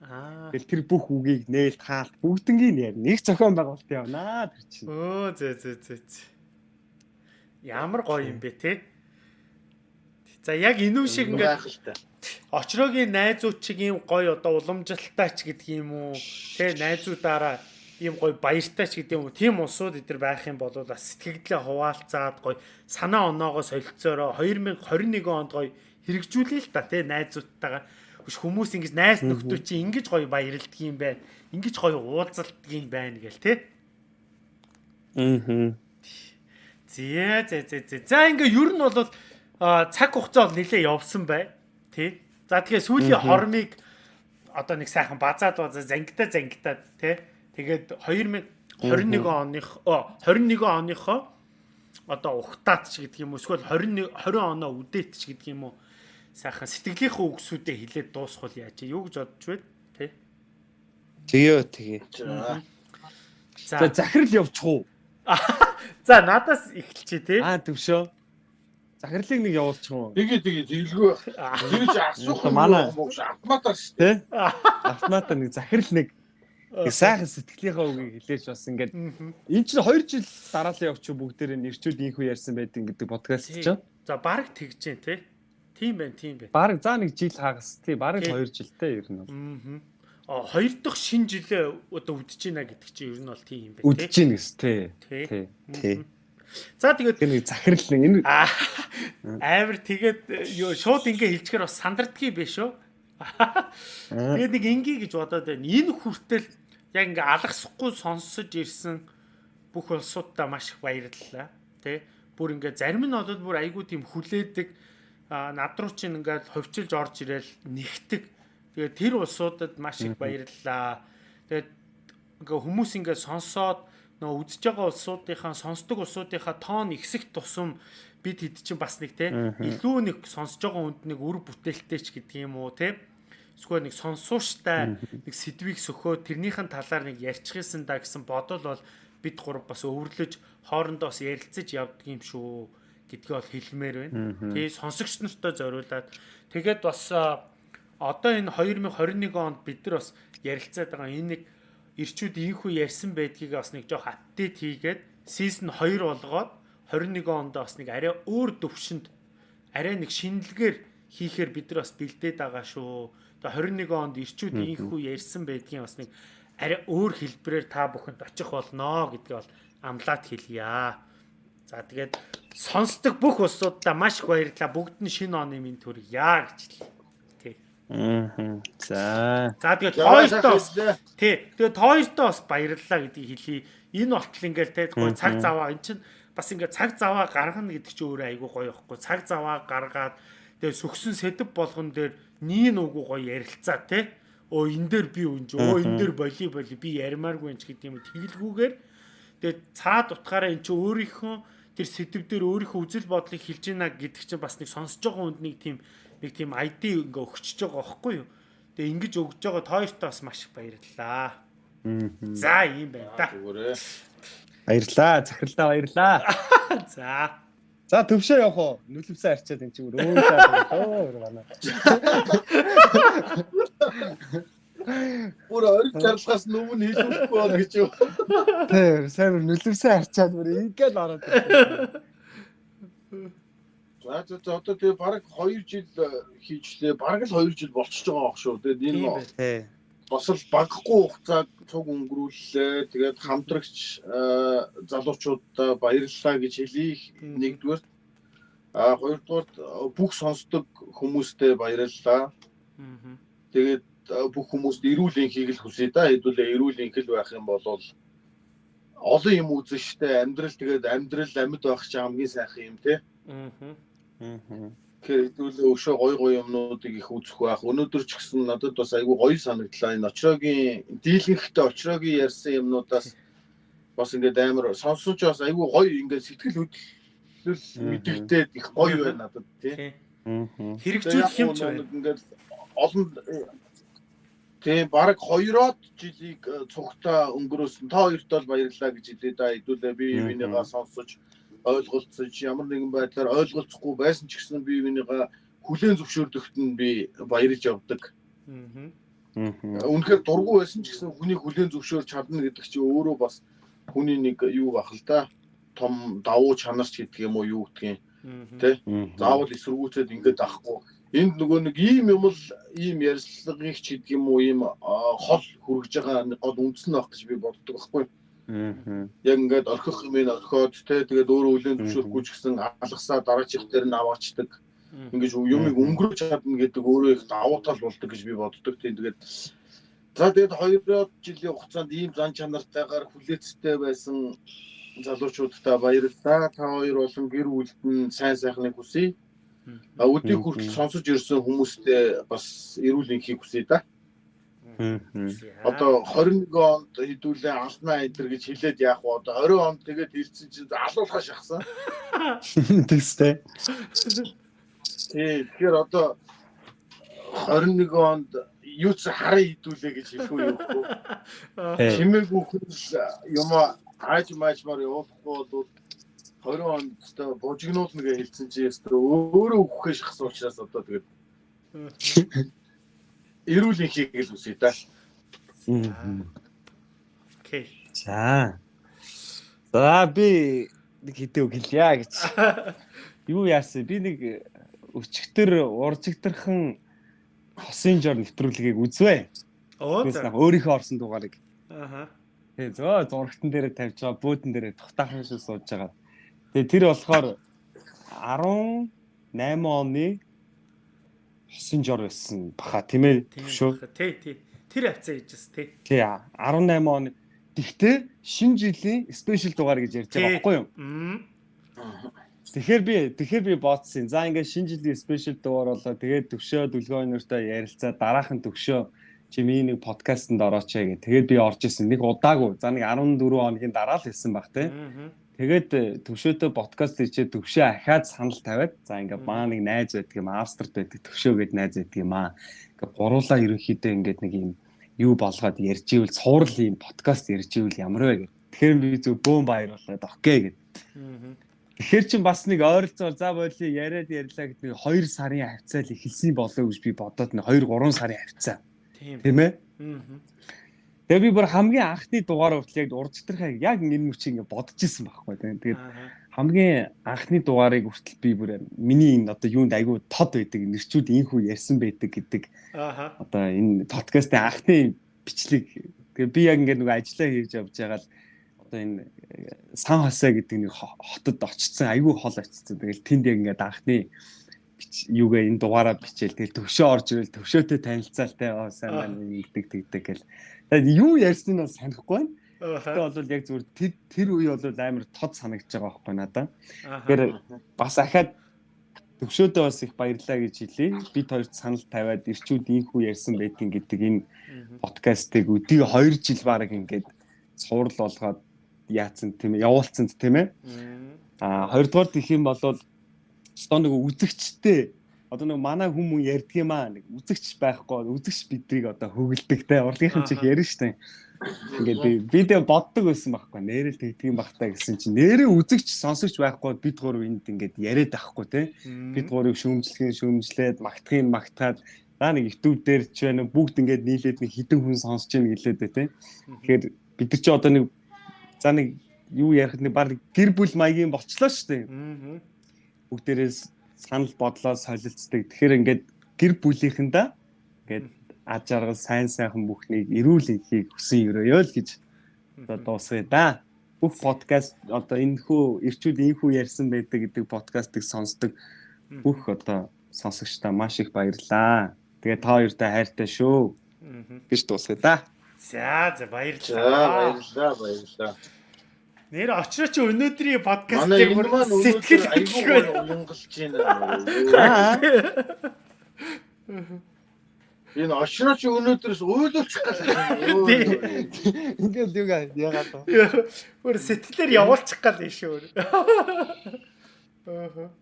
Тэгэл тэр бүх үгийг нээлт хаалт бүгднгийн яар. Нэг зохион байгуулалт явнаа тэр чинь. Өө зөө зөө зөө. Ямар гоё юм бэ те. За яг энэ шиг ингээд очрогийн найзууд чиг ийм гоё одоо уламжлалтай ч гэдэг юм уу. Тэ найзуудаараа ийм гоё баяртай ч гэдэг юм уу. Тим улсууд эдэр байх юм бол бас сэтгэлдээ хуваалцаад гоё санаа оноогоо солилцоороо 2021 онд гоё хэрэгжүүлээ л та тэ найзуудтайгаа хүмүүс ингэж найз нөхдөө чи ингэж гоё баярлдаг юм байна. Ингэж гоё уулзалдаг юм байна гэл тэ. Аа. Зээ зээ зээ зээ. За ингээ ер нь бол цаг хугацаа бол нэлээ явсан бай. Тэ. За тэгэхээр сүүлийн хормыг одоо нэг сайхан базаад базаа зангита зангитаад тэ. Тэгээд 2021 оных 21 оныхоо одоо ухтаат ч гэдэг юм уу эсвэл 21 20 оноо үдээт ч гэдэг юм уу сайхан сэтгэлийнхээ үгсүүдээ хилээд дуусгал яаж юу гэж бодож байна тэ Тэгээ тэгээ. За захирал явчих уу? (laughs) За надаас эхэлчихэ тий. Аа төвшөө. Захирлыг нэг явуулчих уу? Тэгээ тэгээ тэгэлгүй. Тэгж асуух манай автоматар шүү дээ. Автоматар нэг захирал нэг сайхан сэтгэлийнхаа үгийг хэлээж бас ингээд эн чинь 2 жил дараалал явчих бүгдээрээ нэрчүүд инхүү ярьсан байдаг гэдэг подкаст ч. За баг тэгж дээ тий. Тийм байна, тийм байна. Баг за нэг жил хагас тий, баг 2 жилтэй ер нь. Аа хоёр дахь шин жилээ одоо үдэж байна гэдэг чинь ер нь бол тийм юм байна. Үдэж байна гэс тий. Тий. Тий. За тэгээд нэг захирал нэг энэ амар тэгээд юу шууд ингээ хэлчихээр бас сандардгий биш үү? Тэгээд нэг ингээ гэж бодоод байна. Энэ хүртэл яг ингээ алгасахгүй сонсож ирсэн бүх улсуудаа маш их баярлалаа. Тэ? Бүр ингээ зарим нь болоод бүр айгүй тийм хүлээдэг над руу чинь ингээ ховчилж орж ирээл нэгтэг Тэгээд тэр улсуудад маш их баярлалаа. Тэгээд ингээ хүмүүс ингээ сонсоод нөө үдсэж байгаа улсуудынхаа сонсдог улсуудынхаа тоон ихсэх тусам бид хэд чинь бас нэг те илүү нэг сонсож байгаа хүнд нэг үр бүтээлтэй ч гэдэг юм уу те? Эсвэл нэг сонсууштай нэг сэдвийг сөхөө тэрнийхэн талаар нэг ярьчихсан да гэсэн бодол бол бид гур бас өвөрлөж хоорондоо бас ярилцаж явдаг юм шүү гэдгийг бол хэлмээр байна. Тэгээ сонсогч нартай зориулаад. Тэгээд бас одоо энэ 2021 онд бид нар бас ярилцаад байгаа энэ нэг ирчүүд ийхүү ярьсан байдгийг бас нэг жоох апдейт хийгээд сизон 2 болгоод 21 онд бас нэг арай өөр төвшөнд арай нэг шинэлгээр хийхээр бид нар бас бэлдээд байгаа шүү. Тэгээ 21 онд ирчүүд ийхүү ярьсан байдгийн бас нэг арай өөр хэлбэрээр та бүхэнд очих болноо гэдгийг бол амлаад хэлье. За тэгээд сонсдог бүх улсуудаа маш их баярлалаа. Бүгд нь шинэ оны минь төргийа гэж хэлье. Аа. За. За тэгээд тоёртоо тий. Тэгээд тоёртоо бас баярлалаа гэдгийг хэлье. Энэ болтол ингээл те гоё цаг заваа эн чин бас ингээ цаг заваа гаргана гэдэг чинь өөрөө айгүй гоё ихгүй. Цаг заваа гаргаад тэгээд сүгсэн сэдв болгон дээр нийн үгүй гоё ярилцаа те. Өө энэ дээр би үнж өө энэ дээр боли боли би ярмааргүй ч гэдэг юм тэгэлгүүгээр тэгээд цаад утгаараа эн чинь өөрийнхөө тэр сэдв дээр өөрийнхөө үзэл бодлыг хэлж гинэ гэдэг чинь бас нэг сонсож байгаа хүнд нэг тийм нэг тийм ID ингээ өгчөж байгаа байхгүй юу. Тэгээ ингэж өгж байгаа тоёртоо бас маш их баярлалаа. За ийм байна да. Баярлаа. Захирлаа баярлаа. (laughs) За. За төвшөө явах уу? Нүлэмсээ арчаад энэ чинь өөр өөр манай. Бүр ориг чарлахаас нүмэн хийхгүй бол гэж юу. Тэ, сайн нүлэмсээ арчаад бүр ингээл ороод. (laughs) За за одоо тэгээ баг 2 жил э, хийжлээ. Баг л 2 жил болчихж байгаа байх шүү. Тэгээд энэ бас л багхгүй хугацааг цуг өнгөрүүллээ. Тэгээд хамтрагч э, залуучуудаа баярлалаа гэж хэлье. Нэгдүгээр а хоёрдугаар бүх сонсдог хүмүүстээ баярлалаа. Тэгээд бүх хүмүүст эрүүл энхийг л хүсье да. Хэдүүлээ эрүүл энхэл байх юм бол олон юм үзэн штэ амьдрал тэгээд амьдрал амьд байх чинь хамгийн сайхан юм те. Аа. Аа. Тэгэхээр хэдүүлээ өшөө гой гой юмнуудыг их үзэх байх. Өнөөдөр ч гэсэн надад бас айгүй гоё санагдлаа. Энэ очрогийн дийлэнхтэй очрогийн ярьсан юмнуудаас бас ингээд амар сонсож бас айгүй гоё ингээд сэтгэл хөдлөл мэдэгдээд их гоё байна надад тий. Хэрэгжүүлэх юм ч байна. Ингээд олон Тийм баг 2-оод жилийг э, цугтаа өнгөрөөсөн. Та хоёрт бол баярлалаа гэж хэлээ да. Хэдүүлээ бие бинийгаа сонсож ойлголцож ямар нэгэн байдлаар ойлголцохгүй байсан ч гэсэн бие бинийгаа хүлээн зөвшөөрдөгт нь би баярлж явдаг. Аа. Үнэхээр дургу байсан ч гэсэн хүний хүлээн зөвшөөрч чадна гэдэг чинь өөрөө бас хүний нэг юу бах л да. Том давуу чанарч гэдэг юм уу юу гэдгийг. Тэ? Заавал эсэргүүцээд ингэж авахгүй энд нөгөө нэг ийм юм л ийм ярьцлагыг ч гэдэг юм уу ийм хол хүргэж байгаа гол үндэс нь байх гэж би боддог байхгүй. Аа. Яг ингээд орхих юм ин орхиод те тэгээд өөрөө үлэн зөвшөөрөхгүй ч гэсэн алгасаа дараачих дээр нь аваачдаг. Ингээд юмыг өнгөрөөж чадна гэдэг өөрөө их давуу тал болдог гэж би боддог. Тийм тэгээд за тэгээд 2 жилийн хугацаанд ийм зан чанартайгаар хүлээцтэй байсан залуучуудтай баярлалаа. Та хоёр болон гэр бүлд нь сайн сайхныг хүсье. А өдийг хүртэл сонсож ирсэн хүмүүстээ бас эрүүл энхийг хүсье да. Одоо 21 онд хэдүүлээ алнаа эдэр гэж хэлээд яах вэ? Одоо 20 онд тэгээд ирсэн чинь алуулхаа шахсан. (laughs) Тэгстэй. Тий, тэгэхээр одоо 21 онд юу ч хараа хідүүлээ гэж хэлэх үү юу? Чимээгүй хүн юм ааж маажмаар явуулахгүй бол 20 онд өстой бужигнуулна гэж хэлсэн чи өстой өөрөө өгөхөө шахсан учраас одоо тэгээд эрүүл инхийг л үсэ да. Окей. За. За би нэг хэдэ үг хэлье гэж. (laughs) Юу яасан? Би нэг өчигдөр уржигдэрхэн хосын жор нэвтрүүлгийг үзвэ. Оо за. Өөрийнхөө орсон дугаарыг. Аха. Тэгээ зөө зурагтан дээр тавьж байгаа, бөөдөн дээр тухтаахан шиг сууж байгаа. Тэгээ тэр болохоор 18 оны жор байсан баха тийм ээ шүү. Тий, тий. Тэр хавцаа хийжээс тий. Тий 18 оны. Тэгтээ шинэ жилийн спешиал дугаар гэж ярьж байгаа байхгүй юу? Тэгэхээр би тэгэхээр би бодсон. За ингээд шинэ жилийн спешиал дугаар болоо тэгээд төвшөө дүлгөө өнөртөө ярилцаа дараахан төвшөө чимээ нэг подкастэнд орооч гэх. Тэгээд би орж исэн. Нэг удаагүй. За нэг 14 хоногийн дараа л хэлсэн баг тий. Тэгээд төвшөөтэй подкаст хийчээ төвшөө ахаад санал тавиад за ингээ маа нэг найз байдаг юм Австрид байдаг төвшөө гээд найз байдаг юм аа. Ингээ гуруулаа ерөнхийдөө ингээд нэг юм юу болгоод ярьж ивэл цуурал юм подкаст ярьж ивэл ямар вэ гэх. Тэгэхээр би зөв бөөм баяр болоод окей гэд. Тэгэхээр чин бас нэг ойролцоогоор за боли яриад ярьлаа гэдэг 2 сарын хавцаа л эхэлсэн болоо гэж би бодоод нэг 2 3 сарын хавцаа. Тийм ээ. Тэгээ би бүр хамгийн анхны дугаар хүртэл яг урдчтрахаа яг энэ мөчийг ингээ бодож исэн байхгүй тийм. Тэгээд хамгийн анхны дугаарыг хүртэл би бүр миний энэ одоо юунд айгүй тод байдаг нэрчүүд инхүү ярьсан байдаг гэдэг. Одоо энэ подкастын анхны бичлэг тэгээ би яг ингээ нэг ажиллаа хийж явж байгаа л одоо энэ сан хосоо гэдэг нэг хотод очсон айгүй хол очсон. Тэгэл тэнд яг ингээ анхны юугаа энэ дугаараа бичээл тэгэл төвшөө орж ирэл төвшөөтэй танилцаалтай оо сайн байна нэгдэг тэгдэг гэл юу ярьсан нь бас санахгүй байна. Тэгтээ бол яг зүгээр тэр тэр үе бол амар тод санагдаж байгаа байхгүй надад. Тэгэхээр бас ахаад төвшөөдөө бас их баярлаа гэж хэлье. Бид хоёрт санал тавиад ирчүүд ийхүү ярьсан байдгийн гэдэг энэ подкастыг өдөө 2 жил баг ингээд цуврал болгоод яатсан тийм ээ явуулсан тийм ээ. Аа хоёрдугаар гэх юм бол стон нэг үзэгчтэй одоо нэг манай хүмүүс ярьдаг юм аа нэг үзэгч байхгүй үзэгч бидрийг одоо хөглөдөг те. Урлагийнхан чих ярина штэ. Ингээд би видео боддог байсан байхгүй нэрэл тэгдэг юм бахтаа гэсэн чинь нэрээ үзэгч сонсогч байхгүй бид гур энд ингээд яриад байхгүй те. Бид гурыг шүүмжлэхин шүүмжлээд магтахын магтаад наа нэг YouTube дээр ч байна бүгд ингээд нийлээд нэг хідэн хүн сонсож байна гэлээд те. Тэгэхээр бид нар чи одоо нэг за нэг юу ярихад нэг баг гэр бүл маягийн болчлоо штэ. Бүгдээрээс санал бодлоо солилцдог. Тэгэхээр ингээд гэр бүлийнхэндээ ингээд аж аргал сайн сайхан бүхнийг эрүүл ихийг хүсэн өрөөё л гэж одоо дуусгая да. Бүх подкаст одоо энэ хүү ирчүүд энэ хүү ярьсан байдаг гэдэг подкастыг сонсдог бүх одоо сонсогчдаа маш их баярлалаа. Тэгээ та хоёртай хайртай шүү. гэж дуусгая да. За за За баярлалаа. баярлалаа баярлалаа. Нэр очроо чи өнөөдрийн подкастыг өнөөдөр сэтгэл хэлэх уянгалж байна. Энэ очроо чи өнөөдрөөс уйлуулчих гэсэн. Ингээд юу яагаад вэ? Өөр сэтгэлээр явуулчих гал юм шүү. Аа.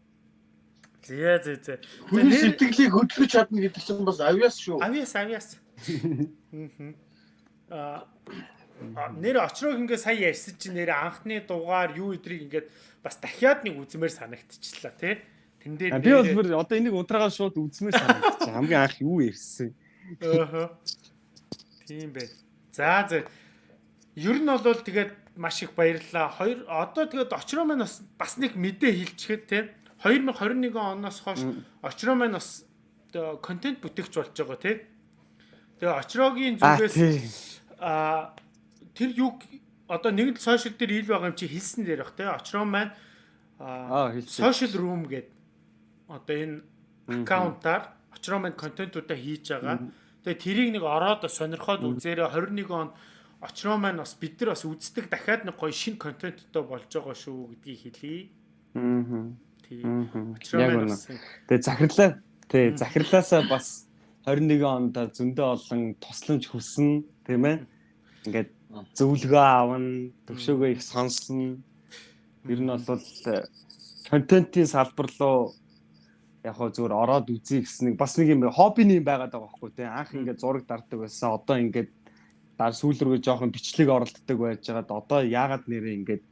Зэ зэ зэ. Хүний сэтгэлийг хөдөлгөж чадна гэдэг чинь бас авьяас шүү. Авиас авиас. Мгм. Аа а, нэр очрог ингээ сая ярьсан чи нэр анхны дугаар юу өдрийг ингээд бас дахиад нэг үзмээр санагдчихлаа тий. Тэн дээр Би бол бүр одоо энийг унтраагаа шууд үзмээр санагдчих. Хамгийн анх юу ярьсан? Аа. Тийм бай. За за. Ер нь бол тэгээд маш их баярлалаа. Хоёр одоо тэгээд очроо маань бас бас нэг мэдээ хэлчихэд те 2021 оноос хойш очроо маань бас контент бүтээгч болж байгаа те. Тэгээ очроогийн Аа зүгээс тий. Тэр юг одоо нэгэн сошиал дээр ил байгаа юм чи хэлсэн дээр бах те. Очроо маань Аа, social room гэдэг одоо энэ аккаунтаар очроо маань контентуудаа хийж байгаа. Тэгээ тэрийг нэг ороод сонирхоод үзээрэй 21 он очроо маань бас бид нар бас үздэг дахиад нэг гоё шин контенттой болж байгаа шүү гэдгийг хэлье. Аа. Тий. Мгм. Очроо маань бас Тэгээ захирлаа. Тий, захирлаасаа бас 21 онд зөндөө олон тусламж хүснэ, тийм ээ. Ингээд зөвлөгөө авна, төвшөөгөө их сонсно. Ер нь бол э, контентын салбар руу яг хөө зүгээр ороод үзье гэсэн нэг бас нэг юм хоббины юм байгаад байгаа байхгүй тий. Анх ингээд зураг дарддаг байсан. Одоо ингээд дар сүүл рүүгээ жоохон бичлэг оролддог байж байгаад одоо яагаад нэрээ ингээд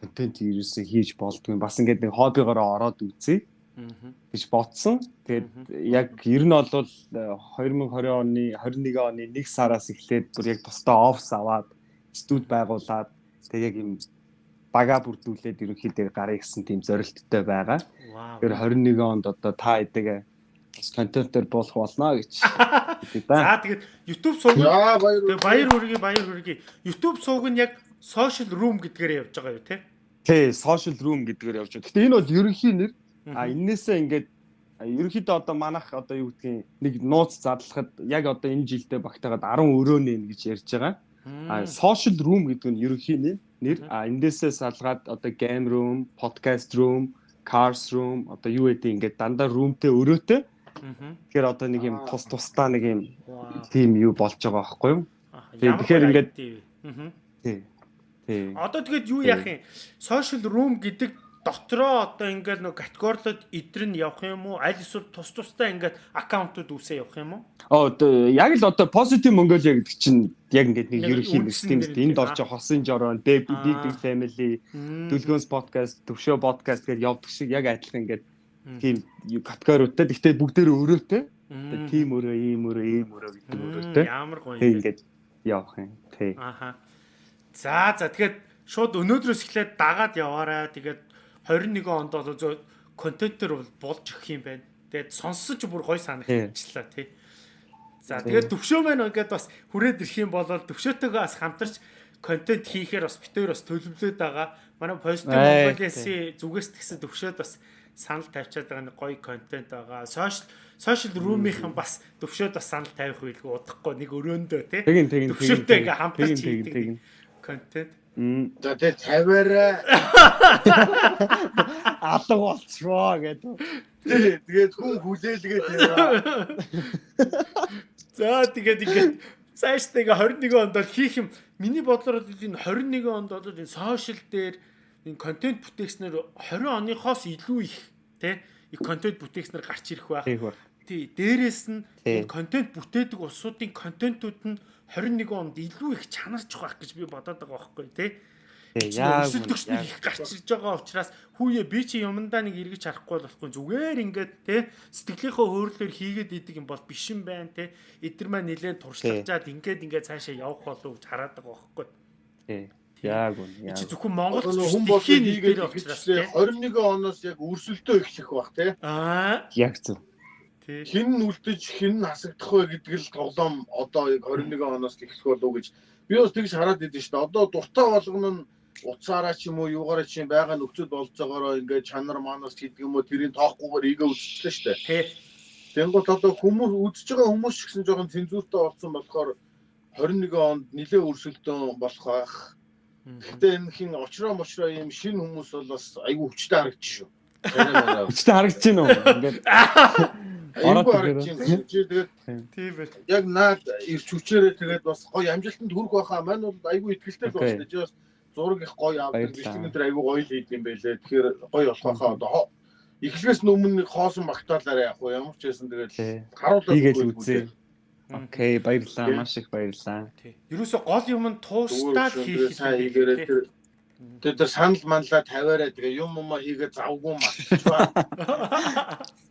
контент ерөөсөө хийж болдгүй бас ингээд нэг хоббигоороо ороод үзье гэж бодсон. Тэгээд яг ер нь бол 2020 оны 21 оны 1 сараас эхлээд бүр яг тусдаа офс аваад студ байгуулад тэгээд яг юм бага бүрдүүлээд ерөнхийдөө гарыг гэсэн тийм зорилттой байгаа. Тэр 21 онд одоо та эдэг бас контентээр болох болно гэж (laughs) да. За тэгээд YouTube сувг За баяр. хүргэе баяр хүргэе. YouTube сувг нь яг social room гэдгээр явж байгаа юу те? Тий, social room гэдгээр явж байгаа. Гэтэ энэ бол ерөнхий нэр. А энээсээ ингээд ерөнхийдөө одоо манах одоо юу гэдгийг нэг нууц задлахад яг одоо энэ жилдээ багтаагаад 10 өрөөний нэ гэж ярьж байгаа. А social room гэдэг нь ерөнхий нэр. А эндээсээ салгаад одоо game room, podcast room, cars room одоо юу гэдэг ингээд дандаа roomтэй өрөөтэй. Тэгэхээр одоо нэг юм тус тусдаа нэг юм тийм юу болж байгаа байхгүй юу? Тэгэхээр ингээд-. Тий. Тий. Одоо тэгээд юу яах юм? Social room гэдэг дотроо одоо ингээд нэг категорилоод идэр нь явах юм уу? Аль эсвэл тус тусдаа ингээд аккаунтууд үүсээ явах юм уу? Оо яг л одоо positive Mongolia гэдэг чинь яг ингээд нэг ерөнхий нэг тийм энд орж хосын жорон, big big family, дүлгөөс подкаст, төвшөө подкаст гэж явдаг шиг яг адилхан ингээд тийм категориудтай. Гэхдээ бүгдээрээ өрөөтэй. Тийм өрөө, ийм өрөө, ийм өрөө гэдэг өрөөтэй. Ямар гоё юм ингээд явах юм. Тий. Аха. За за тэгэхээр шууд өнөөдрөөс эхлээд дагаад яваарай. Тэгээд 21 онд бол зөө контентер бол болж өгөх юм байна. Тэгээд сонссон ч бүр гоё санагчлаа тий. За тэгээд төвшөө маань ингээд бас хүрээд ирэх юм бол төвшөөтэйгээ бас хамтарч контент хийхээр бас битээр бас төлөвлөд байгаа. Манай Positive Mongolia-ийн зүгээс тэгсэн төвшөөд бас санал тавьчаад байгаа нэг гоё контент байгаа. Social social room-ийнхан бас төвшөөд бас санал тавих байлгүй удахгүй нэг өрөөндөө тий. Тэгин тэгин Төвшөлтэй ингээ хамтарч хийдэг. контент. За тэгээ тавиараа. алга болчихвоо гэдэг. Тэгээд хүн хүлээлгээд яваа. За тэгээд ингээд цаашдаа ингээ 21 онд бол хийх юм. Миний бодлоор бол энэ 21 онд бол энэ сошиал дээр энэ контент бүтээгчнэр 20 оныхоос илүү их тий контент бүтээгчнэр гарч ирэх байх. Тий, дээрэс нь контент бүтээдэг улсуудын контентууд нь 21 онд илүү их чанарч байх гэж би бодоод байгаа байхгүй тий. Яг өсөлтөгчнөр их гарч ирж байгаа учраас хүүе би чи юмдаа нэг эргэж харахгүй болохгүй зүгээр ингээд те сэтгэлийнхөө хөөрлөөр хийгээд идэг юм бол биш юм байна те эдгэр маань нэлээд туршлагажаад ингээд ингээд цаашаа явах болов гэж хараад байгаа байхгүй тий. Яг үн. чи зөвхөн Монгол хүн бол дэлхийн хийгээд те 21 оноос яг өрсөлдөө эхлэх бах тий. аа Яг зөв. Хин нь үлдэж хин нь хасагдах вэ гэдэг л тоглоом одоо яг 21 оноос эхлэх болов гэж би бас тэгж хараад идэв шүү дээ. Одоо дуртай болгоно нь уцаараа ч юм уу юугаараа ч юм байгаа нөхцөл болж байгаагаа ингээд чанар манаас гэдэг юм уу тэрийн тоохгүйгээр игээ үсчихлээ шүү дээ. те Тэнгуут одоо хүмүүс үзэж байгаа хүмүүс ч гэсэн жоохон цензуртай болсон болохоор 21 онд нилээ өрсөлдөөн болох байх. Гэтэ энэ хин очроо мочроо ийм шинэ хүмүүс бол бас айгүй хүчтэй харагдчих шүү. (laughs) Хүчтэй харагдаж байна уу? Ингээд (laughs) Ороод. Тэгээд тийм байх. яг наад ирч хүчээрээ тэгээд бас гоё амжилтанд хүрэх байхаа. Мань бол айгүй ихтэй л байна. Чи бас зураг их гоё авдаг. Бичлэг энэ айгүй гоё л хийд юм байлээ. Тэгэхээр гоё болох байхаа. Одоо эхлээс өмнө нэг хоосон багтаалаараа яг ямар ч байсан тэгээд харуулаад хийгээл үзье. Окей, баярлалаа. Маш их баярлалаа. Тий. Ерөөсө гол юм нь туустаад хийх тэр тэр тэр санал манлаа тавиараа тэгээ юм юм хийгээ завгүй мартчихваа. (laughs) (laughs)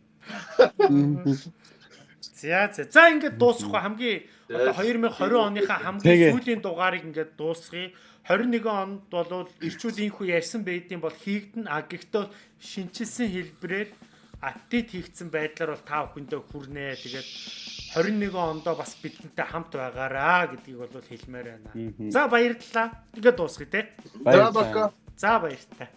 За за. За ингээд дуусахгүй хамгийн одоо 2020 оныхаа хамгийн сүүлийн дугаарыг ингээд дуусгая. 21 онд бол ирчүүдийнхүү ярьсан байдгийн бол хийгдэн а гэхдээ шинчилсэн хэлбэрээр апдейт хийгдсэн байдлаар бол та бүхэндээ хүрнэ. Тэгээд 21 ондоо бас бидэнтэй хамт байгаараа гэдгийг бол хэлмээр байна. За баярлалаа. Тэгээд дуусгая те. За бака. За баяртай.